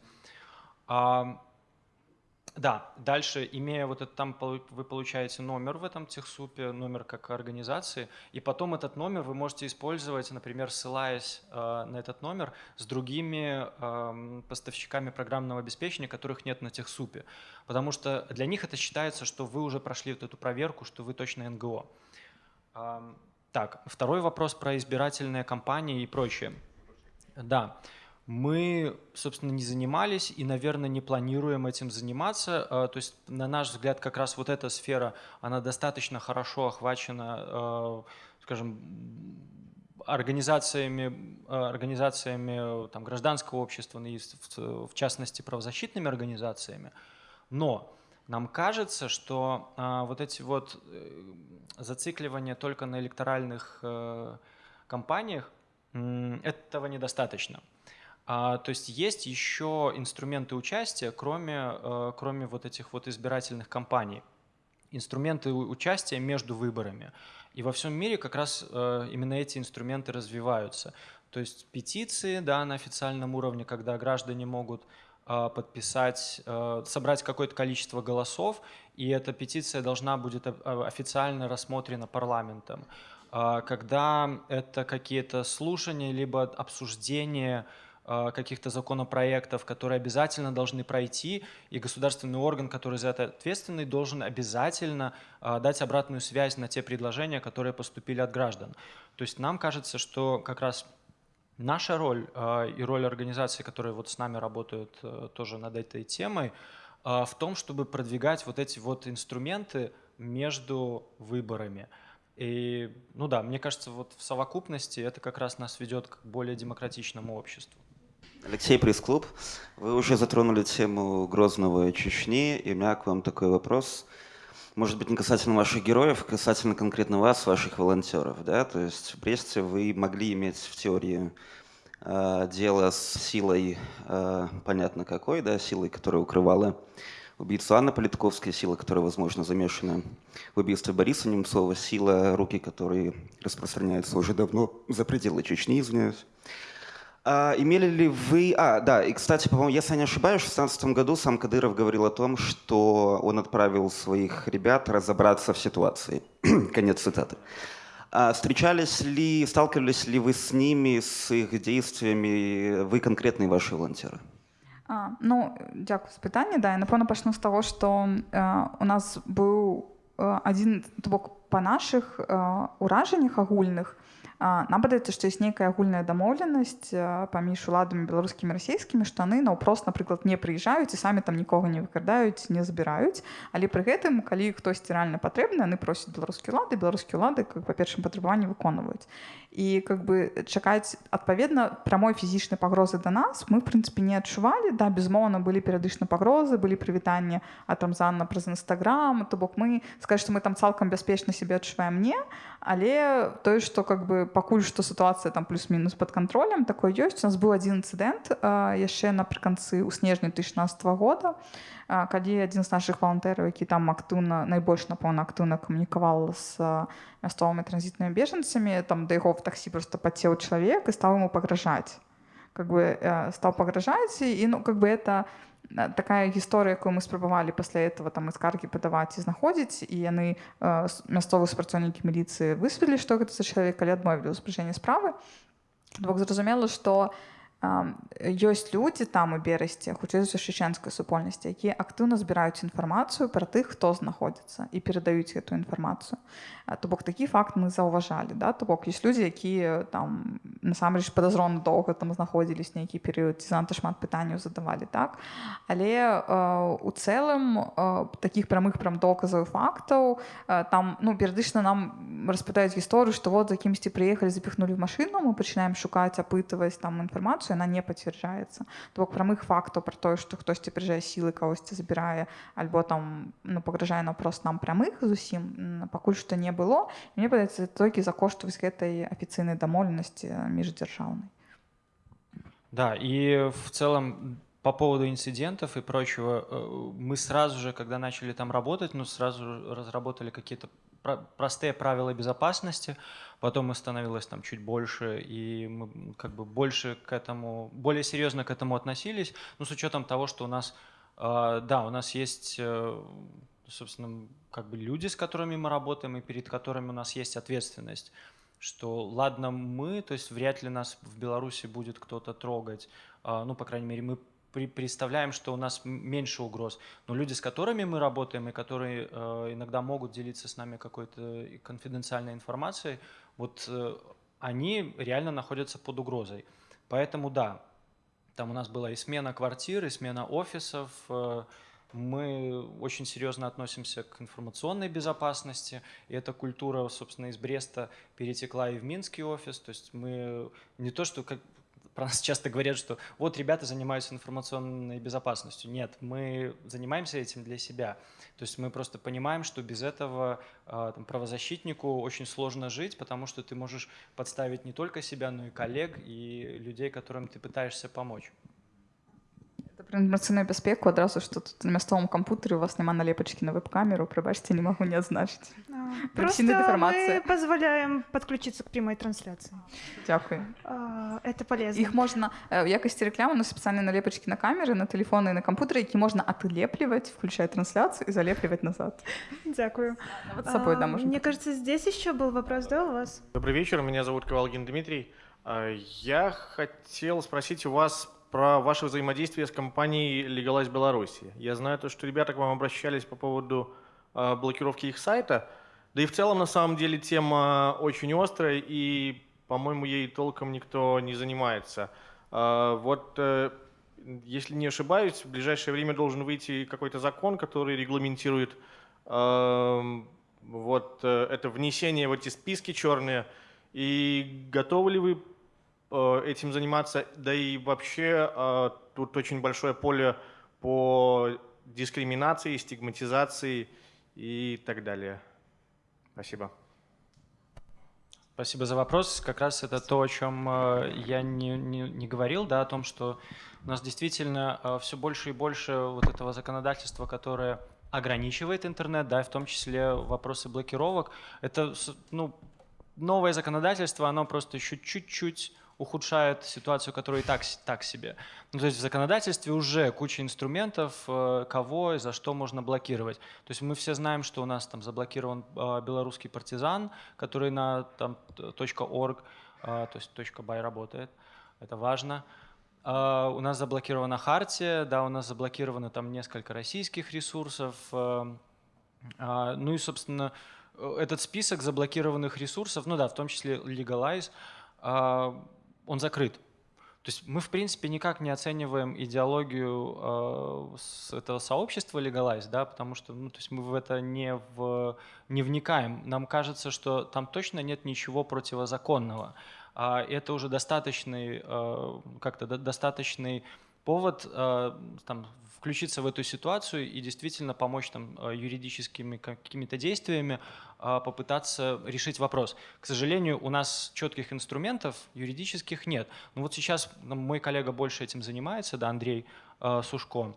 Да, дальше, имея вот это, там вы получаете номер в этом техсупе, номер как организации, и потом этот номер вы можете использовать, например, ссылаясь э, на этот номер с другими э, поставщиками программного обеспечения, которых нет на техсупе. Потому что для них это считается, что вы уже прошли вот эту проверку, что вы точно НГО. Э, так, второй вопрос про избирательные кампании и прочее. Да. Мы, собственно, не занимались и, наверное, не планируем этим заниматься. А, то есть, на наш взгляд, как раз вот эта сфера, она достаточно хорошо охвачена, а, скажем, организациями, организациями там, гражданского общества, и в частности правозащитными организациями. Но нам кажется, что а, вот эти вот э, зацикливания только на электоральных э, кампаниях, этого недостаточно. А, то есть есть еще инструменты участия, кроме, э, кроме вот этих вот избирательных кампаний. Инструменты участия между выборами. И во всем мире как раз именно эти инструменты развиваются. То есть петиции да, на официальном уровне, когда граждане могут а, подписать, а, собрать какое-то количество голосов, и эта петиция должна будет а, официально рассмотрена парламентом. Когда это какие-то слушания, либо обсуждение каких-то законопроектов, которые обязательно должны пройти, и государственный орган, который за это ответственный, должен обязательно дать обратную связь на те предложения, которые поступили от граждан. То есть нам кажется, что как раз Наша роль э, и роль организаций, которые вот с нами работают э, тоже над этой темой, в том, чтобы продвигать вот эти вот инструменты между выборами. И, ну да, мне кажется, вот в совокупности это как раз нас ведет к более демократичному обществу. Алексей Пресс-клуб, вы уже затронули тему Грозного Чечни, и у меня к вам такой вопрос – может быть, не касательно ваших героев, а касательно конкретно вас, ваших волонтеров. Да? То есть в Бресте вы могли иметь в теории э, дело с силой, э, понятно какой, да, силой, которая укрывала убийцу Анны Политковской, сила, которая, возможно, замешана в убийстве Бориса Немцова, сила, руки которые распространяются уже давно за пределы Чечни, извиняюсь. А, имели ли вы... А, да, и, кстати, по-моему, если я не ошибаюсь, в 2016 году сам Кадыров говорил о том, что он отправил своих ребят разобраться в ситуации. <clears throat> Конец цитаты. А встречались ли, сталкивались ли вы с ними, с их действиями, вы конкретные ваши волонтеры? А, ну, дякую за питання. Да, я напевно почну з того, що е, у нас був е, один то па наших е, ураженнях агульных нам падаецца што ёсць нейкая агульная дамоўленасць паміж уладамі беларускімі расійскімі што яны наўпрост напрыклад не прыязджаюць і самі там нікога не выкрадаюць не забіраюць. Але пры гэтым калі хтосьці рэальна патрэбны яны просяць беларускія ўлады беларускія ўлады как па першым патрабаванні выконваюць і как бы чакаць адпаведна прамой фізічнай пагрозы да нас мы в прынцыпе не адчувалі да безмоўна былі перыядычна пагрозы былі прывітанні от рамзана праз нстаграм то бок мы скажем што мы там цалкам бяспечна себе адчуваем не. Але тое што как бы пакуль што сітуацыя там плюс-мінус под контролем такой ёсць у нас быў адзін інцыдэнт яшчэ напрыканцы ў снежні 2016 года калі адзін з наших валантэраў які там актыўна найбольш напэўна актыўна камунікаваў з мясцовымі транзітнымі бежанцамі там да яго в таксі просто пацеў чалавек і стаў ему пагражаць как бы стаў пагражаць і ну как бы это такая гісторыя якую мы спрабавалі пасля этого там і скаргі падаваць і знаходзіць і яны э, мясцовыя супрацоўнікі міліцыі высвілі што гэта за чалавек калі адмовілі ўспрыжэння справы бок зразумела што ёсць людзі там у берасці хутчэй за чеченскай супольнасці якія актыўна збіраюць інфармацыю пра тых хто знаходзіцца і перадаюць эту інфармацыю. То бок такі факт мы заўважалі да? То бок ёсць людзі якія там насамрэч падазрона доўга там знаходзілись нейкі перыяд ці занадта шмат пытанняў задавалі так? Але э, у цэлым э, таких прамых прям доказаў фактаў э, там ну перыядычна нам распытаюць гісторыю што вот за кімсьці прыехалі запіхнули в машыну мы пачынаем шукаць апытваць там інфармацыю она не пацвярджаецца то бок прамых фактаў про тое што хтосьці прыжае сілы кагосьці забірае альбо там ну пагражае наўпрост нам прамых зусім пакуль што не было мне падаецца толькі за кошт вось гэтай афіцыйнай дамоўленасці междержавной. Да, и в целом по поводу инцидентов и прочего, э, мы сразу же, когда начали там работать, ну, сразу разработали какие-то простые правила безопасности, потом их становилось там чуть больше, и мы как бы больше к этому, более серьезно к этому относились, ну, с учетом того, что у нас, э, да, у нас есть, э, собственно, как бы люди, с которыми мы работаем, и перед которыми у нас есть ответственность что ладно мы, то есть вряд ли нас в Беларуси будет кто-то трогать, а, ну, по крайней мере, мы представляем, что у нас меньше угроз. Но люди, с которыми мы работаем и которые э, иногда могут делиться с нами какой-то конфиденциальной информацией, вот э, они реально находятся под угрозой. Поэтому да, Там у нас была и смена квартир, и смена офисов. Э, мы очень серьезно относимся к информационной безопасности, и эта культура, собственно, из Бреста перетекла и в Минский офис. То есть мы не то, что как, про нас часто говорят, что вот ребята занимаются информационной безопасностью. Нет, мы занимаемся этим для себя. То есть мы просто понимаем, что без этого а, там, правозащитнику очень сложно жить, потому что ты можешь подставить не только себя, но и коллег, и людей, которым ты пытаешься помочь. Про інформаційну безпеку одразу ж тут на містовому комп'ютері у вас нема налепочки на веб-камеру, пробачьте, не могу не отзначить. Просто мы позволяем подключиться к прямой трансляции. Дякую. Это полезно. Їх можна в якості реклами на спеціальні налепочки на камери, на телефони і на комп'ютери, які можна отлеплювати, включая трансляцию и залепливать назад. Дякую. Вот с собой, да, можно. Мне кажется, здесь еще был вопрос, да, у вас? Добрый вечер, меня зовут Ковалгин Дмитрий. Я хотел спросить у вас про ваше взаимодействие с компанией Legalize Беларуси. Я знаю то, что ребята к вам обращались по поводу э, блокировки их сайта. Да и в целом, на самом деле, тема очень острая, и, по-моему, ей толком никто не занимается. Э, вот, э, если не ошибаюсь, в ближайшее время должен выйти какой-то закон, который регламентирует э, вот э, это внесение в эти списки черные. И готовы ли вы этим заниматься. Да и вообще э, тут очень большое поле по дискриминации, стигматизации и так далее. Спасибо. Спасибо за вопрос. Как раз это то, о чем э, я не, не, не говорил, да, о том, что у нас действительно все больше и больше вот этого законодательства, которое ограничивает интернет, да, в том числе вопросы блокировок. Это ну, новое законодательство, оно просто еще чуть-чуть ухудшает ситуацию, которая и так, так себе. Ну, то есть в законодательстве уже куча инструментов, э, кого и за что можно блокировать. То есть мы все знаем, что у нас там заблокирован э, белорусский партизан, который на там, .org, э, то есть .by работает. Это важно. У нас заблокирована Хартия, да, у нас заблокировано там несколько российских ресурсов. Ну и, собственно, этот список заблокированных ресурсов, ну да, в том числе Legalize, он закрыт. То есть мы, в принципе, никак не оцениваем идеологию э, этого сообщества Legalize, да, потому что ну, то есть мы в это не, в, не вникаем. Нам кажется, что там точно нет ничего противозаконного. А это уже достаточный, э, как-то достаточный повод э, там, включиться в эту ситуацию и действительно помочь там э, юридическими какими-то действиями а, попытаться решить вопрос. К сожалению, у нас четких инструментов юридических нет. Но вот сейчас мой коллега больше этим занимается, да, Андрей э, Сушко.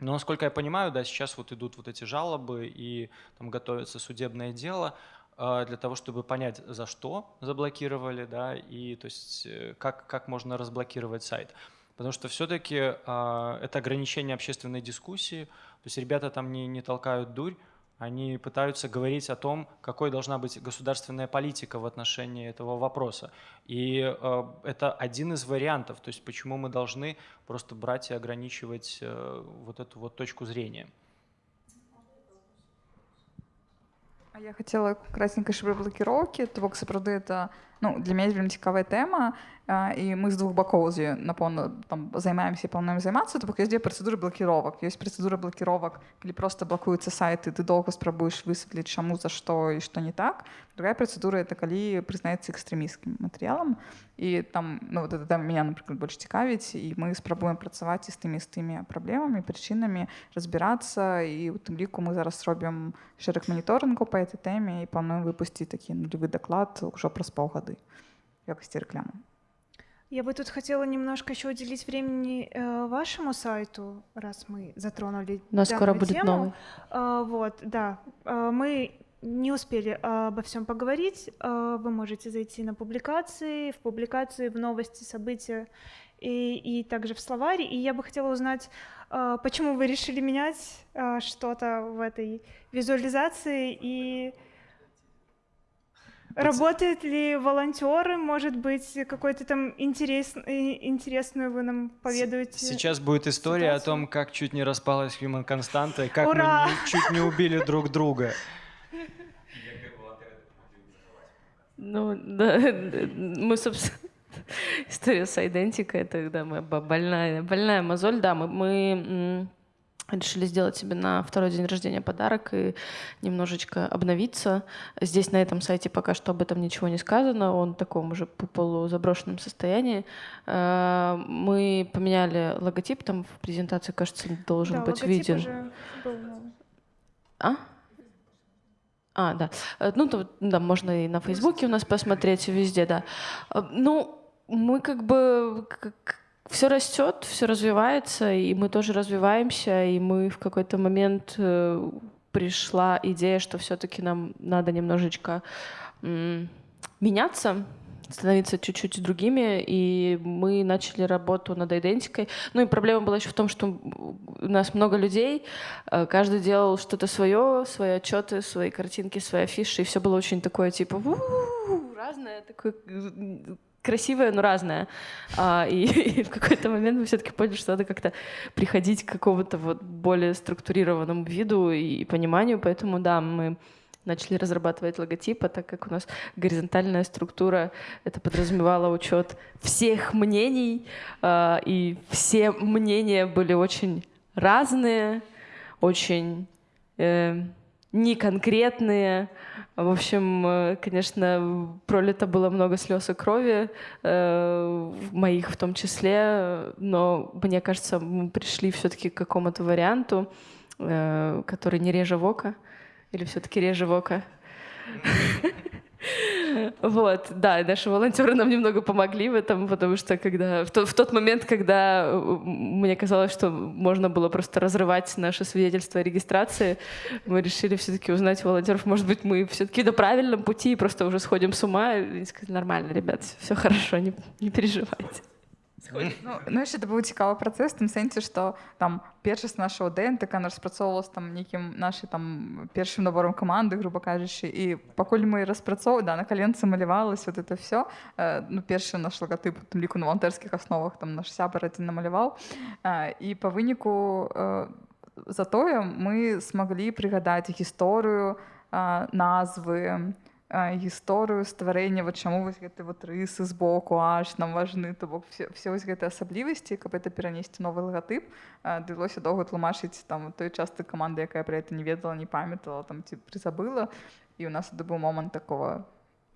Но, насколько я понимаю, да, сейчас вот идут вот эти жалобы и там готовится судебное дело э, для того, чтобы понять, за что заблокировали, да, и то есть как, как можно разблокировать сайт. Потому что все-таки э, это ограничение общественной дискуссии, то есть ребята там не, не толкают дурь, они пытаются говорить о том, какой должна быть государственная политика в отношении этого вопроса. И э, это один из вариантов, то есть почему мы должны просто брать и ограничивать э, вот эту вот точку зрения. А я хотела красненько про блокировки, того, сапраўды это ну, для меня вельмі цікавая тэма і мы з двух бакоў з напэўна там займаемся і плануем займацца то бок ёсць дзе працэдуры блакіровак ёсць працэдура блакіровак калі просто блакуюцца сайты ты доўга спрабуеш высветліць чаму за што і што не так другая працэдура это калі прызнаецца экстрэміскім матэрыялам і там ну вот это там меня напрыклад больш цікавіць і мы спрабуем працаваць і з тымі з тымі праблемамі прычынамі разбірацца і у тым ліку мы зараз робім шэраг маніторынгу по этой тэме і плануем выпусціць такі нулевы даклад ужо праз паўгады якости рекламы я бы тут хотела немножко еще уделить времени э, вашему сайту, раз мы затронули. Нас скоро будет тему. новый. Э, вот, да. Э, мы не успели обо всем поговорить. Э, вы можете зайти на публикации, в публикации, в новости, события и, и также в словаре. И я бы хотела узнать, э, почему вы решили менять э, что-то в этой визуализации и Работают ли волонтеры, может быть, какой-то там интерес, интересную вы нам поведаете? Сейчас будет история ситуацию? о том, как чуть не распалась Human Константа, и как Ура! мы чуть не убили друг друга. Ну, да, <laughs> мы, собственно, история с идентикой, это да, моя больная, больная мозоль. Да, мы, мы решили сделать себе на второй день рождения подарок и немножечко обновиться. Здесь на этом сайте пока что об этом ничего не сказано, он в таком уже полузаброшенном состоянии. Э, мы поменяли логотип, там в презентации, кажется, должен да, быть виден. Уже был а? А, да. Э, ну, то, да, можно и на Фейсбуке у нас посмотреть, везде, да. Э, ну, мы как бы все растет, все развивается, и мы тоже развиваемся, и мы в какой-то момент э, пришла идея, что все-таки нам надо немножечко меняться, становиться чуть-чуть другими, и мы начали работу над идентикой. Ну и проблема была еще в том, что у нас много людей, э, каждый делал что-то свое, свои отчеты, свои картинки, свои афиши, и все было очень такое типа разное, такое красивое, но разное. А, и, <laughs> и в какой-то момент мы все-таки поняли, что надо как-то приходить к какому-то вот более структурированному виду и пониманию, поэтому да, мы начали разрабатывать логотип, а так как у нас горизонтальная структура, это подразумевало учет всех мнений, э, и все мнения были очень разные, очень э, неконкретные. В общем, э, конечно, пролито было много слез и крови, э, моих в том числе, но мне кажется, мы пришли все-таки к какому-то варианту, э, который не реже вока. Или все-таки реже вока? Вот, да, наши волонтеры нам немного помогли в этом, потому что когда в, то, в тот момент, когда мне казалось, что можно было просто разрывать наше свидетельство о регистрации, мы решили все-таки узнать волонтеров, может быть, мы все-таки на правильном пути и просто уже сходим с ума. И сказали, нормально, ребят, все хорошо, не, не переживайте. Ну, ну яшчэ быў цікавы працэс тым сэнсе што там першасць нашего днтк распрацоўвалась там нейкім нашай там першым набором каманды грубо кажучы і пакуль мы распрацоў да на каленцы малявалась вот это все э, ну першы наш лагатып ліку на валантэрскіх асновах там наш сябар адзін намаляваў э, і па выніку э, затое мы смаглі прыгадаць гісторыю э, назвы гісторыю стварэння вот чаму вось гэты вот рысы з боку аж нам важны то бок все, все вось гэтыя асаблівасці каб это перанесці новы лагатып давялося доўга тлумачыць там той часты каманды якая про это не ведала не памятала там ці прызабыла і у нас это быў момант такого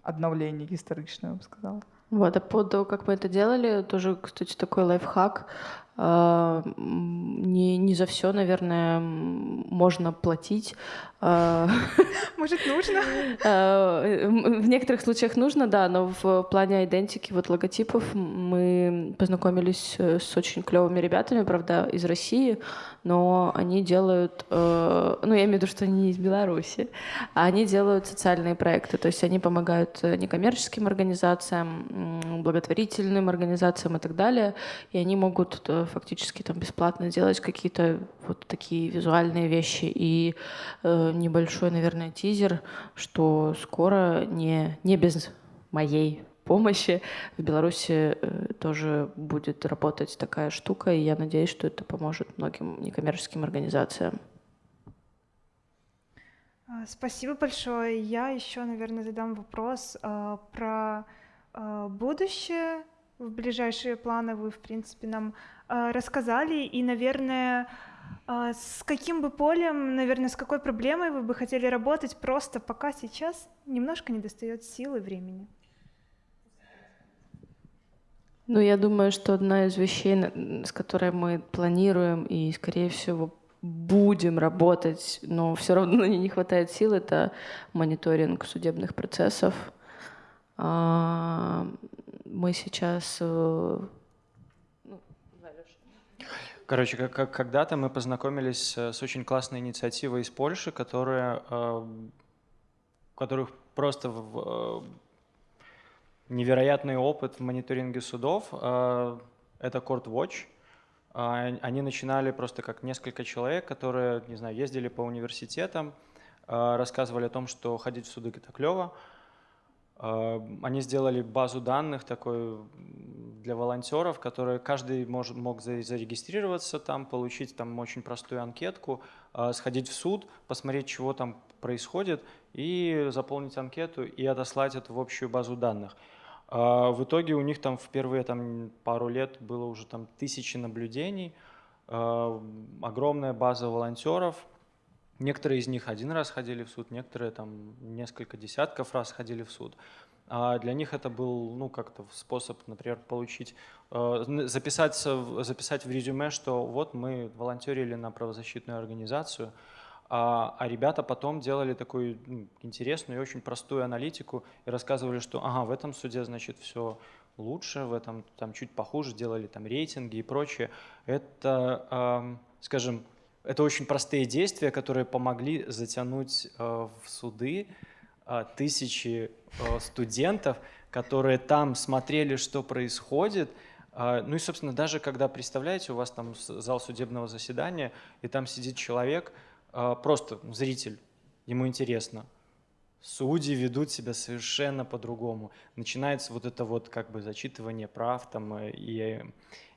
аднаўлення гістарычна сказала Вот, а по как мы это делали, тоже, кстати, такой лайфхак. А, не, не за все, наверное, можно платить. А, <laughs> Может, нужно? <laughs> А, в некоторых случаях нужно, да, но в плане идентики, вот логотипов, мы познакомились с очень клевыми ребятами, правда, из России, но они делают, э, ну, я имею в виду, что они не из Беларуси, а они делают социальные проекты, то есть они помогают некоммерческим организациям, благотворительным организациям и так далее, и они могут э, фактически там бесплатно делать какие-то вот такие визуальные вещи и э, небольшой, наверное, тизер, что скоро не, не без моей помощи в Беларуси э, тоже будет работать такая штука, и я надеюсь, что это поможет многим некоммерческим организациям. А, спасибо большое. Я еще, наверное, задам вопрос э, про э, будущее. В ближайшие планы вы, в принципе, нам а, рассказали, и, наверное, а, с каким бы полем, наверное, с какой проблемой вы бы хотели работать, просто пока сейчас немножко не достает силы времени? Ну, я думаю, что одна из вещей, с которой мы планируем и, скорее всего, будем работать, но все равно <laughs> не хватает сил, это мониторинг судебных процессов. А, мы сейчас э, Короче, как, как, когда-то мы познакомились с очень классной инициативой из Польши, которая, э, которых просто в, э, невероятный опыт в мониторинге судов. Э, это Court Watch. Э, они начинали просто как несколько человек, которые, не знаю, ездили по университетам, э, рассказывали о том, что ходить в суды это клево. Э, они сделали базу данных такой для волонтеров, которые каждый может, мог зарегистрироваться там, получить там очень простую анкетку, э, сходить в суд, посмотреть, чего там происходит, и заполнить анкету и отослать это в общую базу данных. А в итоге у них там в первые там, пару лет было уже там тысячи наблюдений, а, огромная база волонтеров. Некоторые из них один раз ходили в суд, некоторые там несколько десятков раз ходили в суд. А для них это был ну, как-то способ, например, получить, а, записать, записать в резюме, что вот мы волонтерили на правозащитную организацию, а, а ребята потом делали такую ну, интересную и очень простую аналитику и рассказывали, что ага, в этом суде, значит, все лучше, в этом там чуть похуже, делали там рейтинги и прочее. Это, э, скажем, это очень простые действия, которые помогли затянуть э, в суды э, тысячи э, студентов, которые там смотрели, что происходит, ну и, собственно, даже когда, представляете, у вас там зал судебного заседания, и там сидит человек, просто зритель, ему интересно. Судьи ведут себя совершенно по-другому. Начинается вот это вот как бы зачитывание прав там и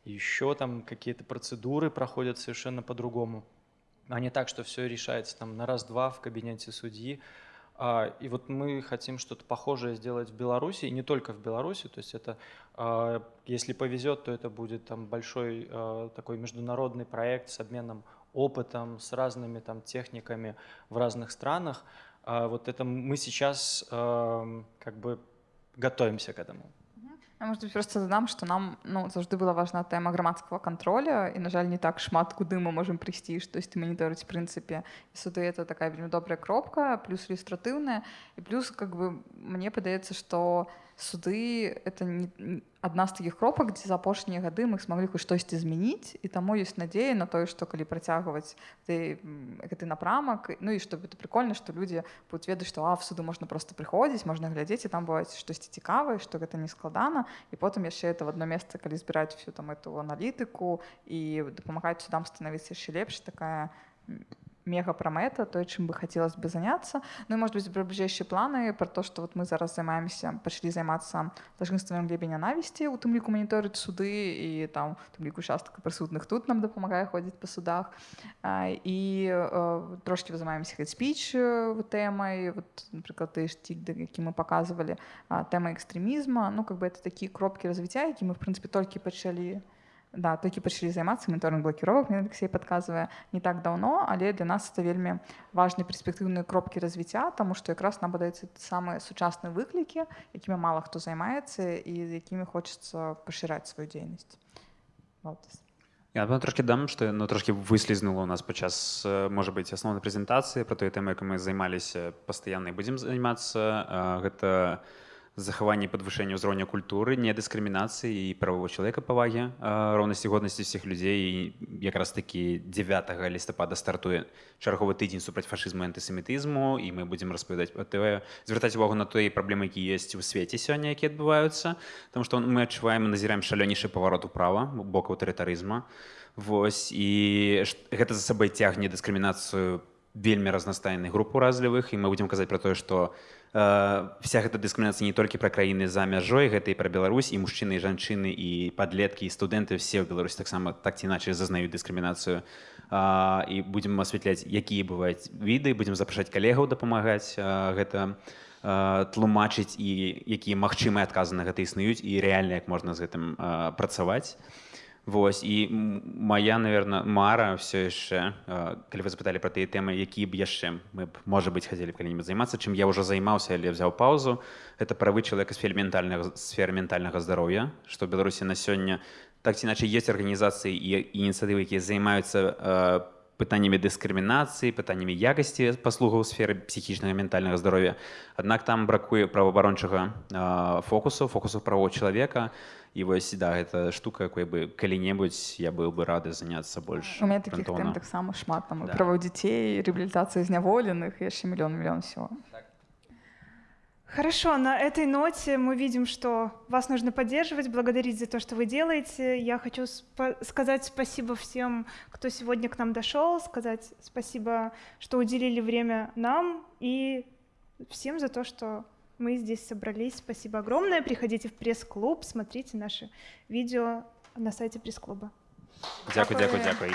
еще там какие-то процедуры проходят совершенно по-другому. А не так, что все решается там на раз-два в кабинете судьи. А, и вот мы хотим что-то похожее сделать в Беларуси, и не только в Беларуси, то есть это, а, если повезет, то это будет там большой такой международный проект с обменом опытом, с разными там техниками в разных странах. А вот это мы сейчас как бы готовимся к этому. Я, может быть, просто дадам, што нам ну, заўжды была важна тэма грамадскага контроля і на жаль не так шмат куды мы можам прыйсці штосьці маніторыць прынцыпе і суды это такая вельмі добрая кропка плюс ілюстратыўная і плюс как бы мне падаецца што суды это не адна з такіх кропак дзе за апошнія гады мы смаглі хоць штосьці змяніць і таму ёсць надзея на тое што калі працягваць ты гэты напрамак ну і чтобы это прикольно што людзі будуць ведаць што а в суду можна просто прыходзіць можна глядзець і там бываюць штосьці цікавае што гэта не складана і потым яшчэ это в одно месца калі збіраць всю там эту аналітыку і дапамагаць судам становіцца яшчэ лепш такая мега пра мэта той чым бы хацелось бы заняться ну і может быть бліжэйшыя планы про то что вот мы зараз займаемся пачалі займацца лажынствам глебе нянавісці у тым ліку маніторыць суды і там тым ліку частка прысутных тут нам дапамагае ходзіць па судах а, і а, трошки вы займаемся спіч тэмай вот напрыклад ты штиль які мы показывалі тэма экстрэмізма ну как бы это такія кропкі развіцця які мы в прынцыпе толькі пачалі у да толькі пачалі займацца моніторинг блокіровак мне Алексей подказвае не так давно але для нас это вельмі важныя перспектыўныя кропкі развіцця тому что якраз нам падаецца самыя сучасныя выклікі якімі мало хто займаецца і з якімі хочется пашыраць сваю дзейнасць. Я трошки дам што ну трошки выслізнула у нас падчас можа быть асноўнай прэзентацыі про той тэмы як мы займаліся пастаянна будзем займацца гэта у захаванне падвышэння ўзроўня культуры недыскрымінацыі і правового чалавека павагі роўнасці годнасці ўсіх людзей. І якраз такі 9 лістапада стартуе чарговы тыдзень супраць фашызму антысемітызму і мы будзем распавядаць ТВ звяртаць увагу на той праблемы які ёсць у свеце сёння якія адбываюцца там што мы адчуваем назіраем шалёнейшы паварот управа боку аўтарытарызма. Вось і гэта за сабой цягне дыскрымінацыю вельмі разнастайных груп уразлівых і мы будзем казаць пра тое што у вся гэта дыскрымінацыя не толькі пра краіны за мяжой гэта і пра Беларусь і мужчыны і жанчыны і падлеткі і студэнты все ў Беларусі таксама так ці іначай зазнаюць дыскрымінацыю і будзем асвятляць якія бываюць віды будзем запрашаць калегаў дапамагаць гэта тлумачыць і якія магчымыя адказы на гэта існуюць і рэальна як можна з гэтым працаваць Вось і моя наверное мара все яшчэ калі вы запыталі про тыя тэмы які б яшчэ мы б можа быть хацелі калі-нибудь займацца чым я ўжо займаўся але взяў паузу это правы чалавека сфер ментальных сфер ментальнага здароўя што беларусі на сёння так ці іначай есть арганізацыі і ініцыятывы якія займаюцца пытаннямі дыскрымінацыі пытаннямі якасці паслугаў сферы псіхічнага ментальнага здароўя аднак там бракуе праваабарончага фокусу фокусу правоў чалавека і вось да гэта штука якой бы калі-небудзь я быў бы рады заняцца больш у меня таких таксама шмат там да. правоў дзяцей реабілітацыі зняволеных яшчэ мільён мільён всего так. Хорошо, на этой ноте мы видим, что вас нужно поддерживать, благодарить за то, что вы делаете. Я хочу спа сказать спасибо всем, кто сегодня к нам дошел, сказать спасибо, что уделили время нам и всем за то, что мы здесь собрались. Спасибо огромное. Приходите в пресс-клуб, смотрите наши видео на сайте пресс-клуба. Дякую, дякую, дякую.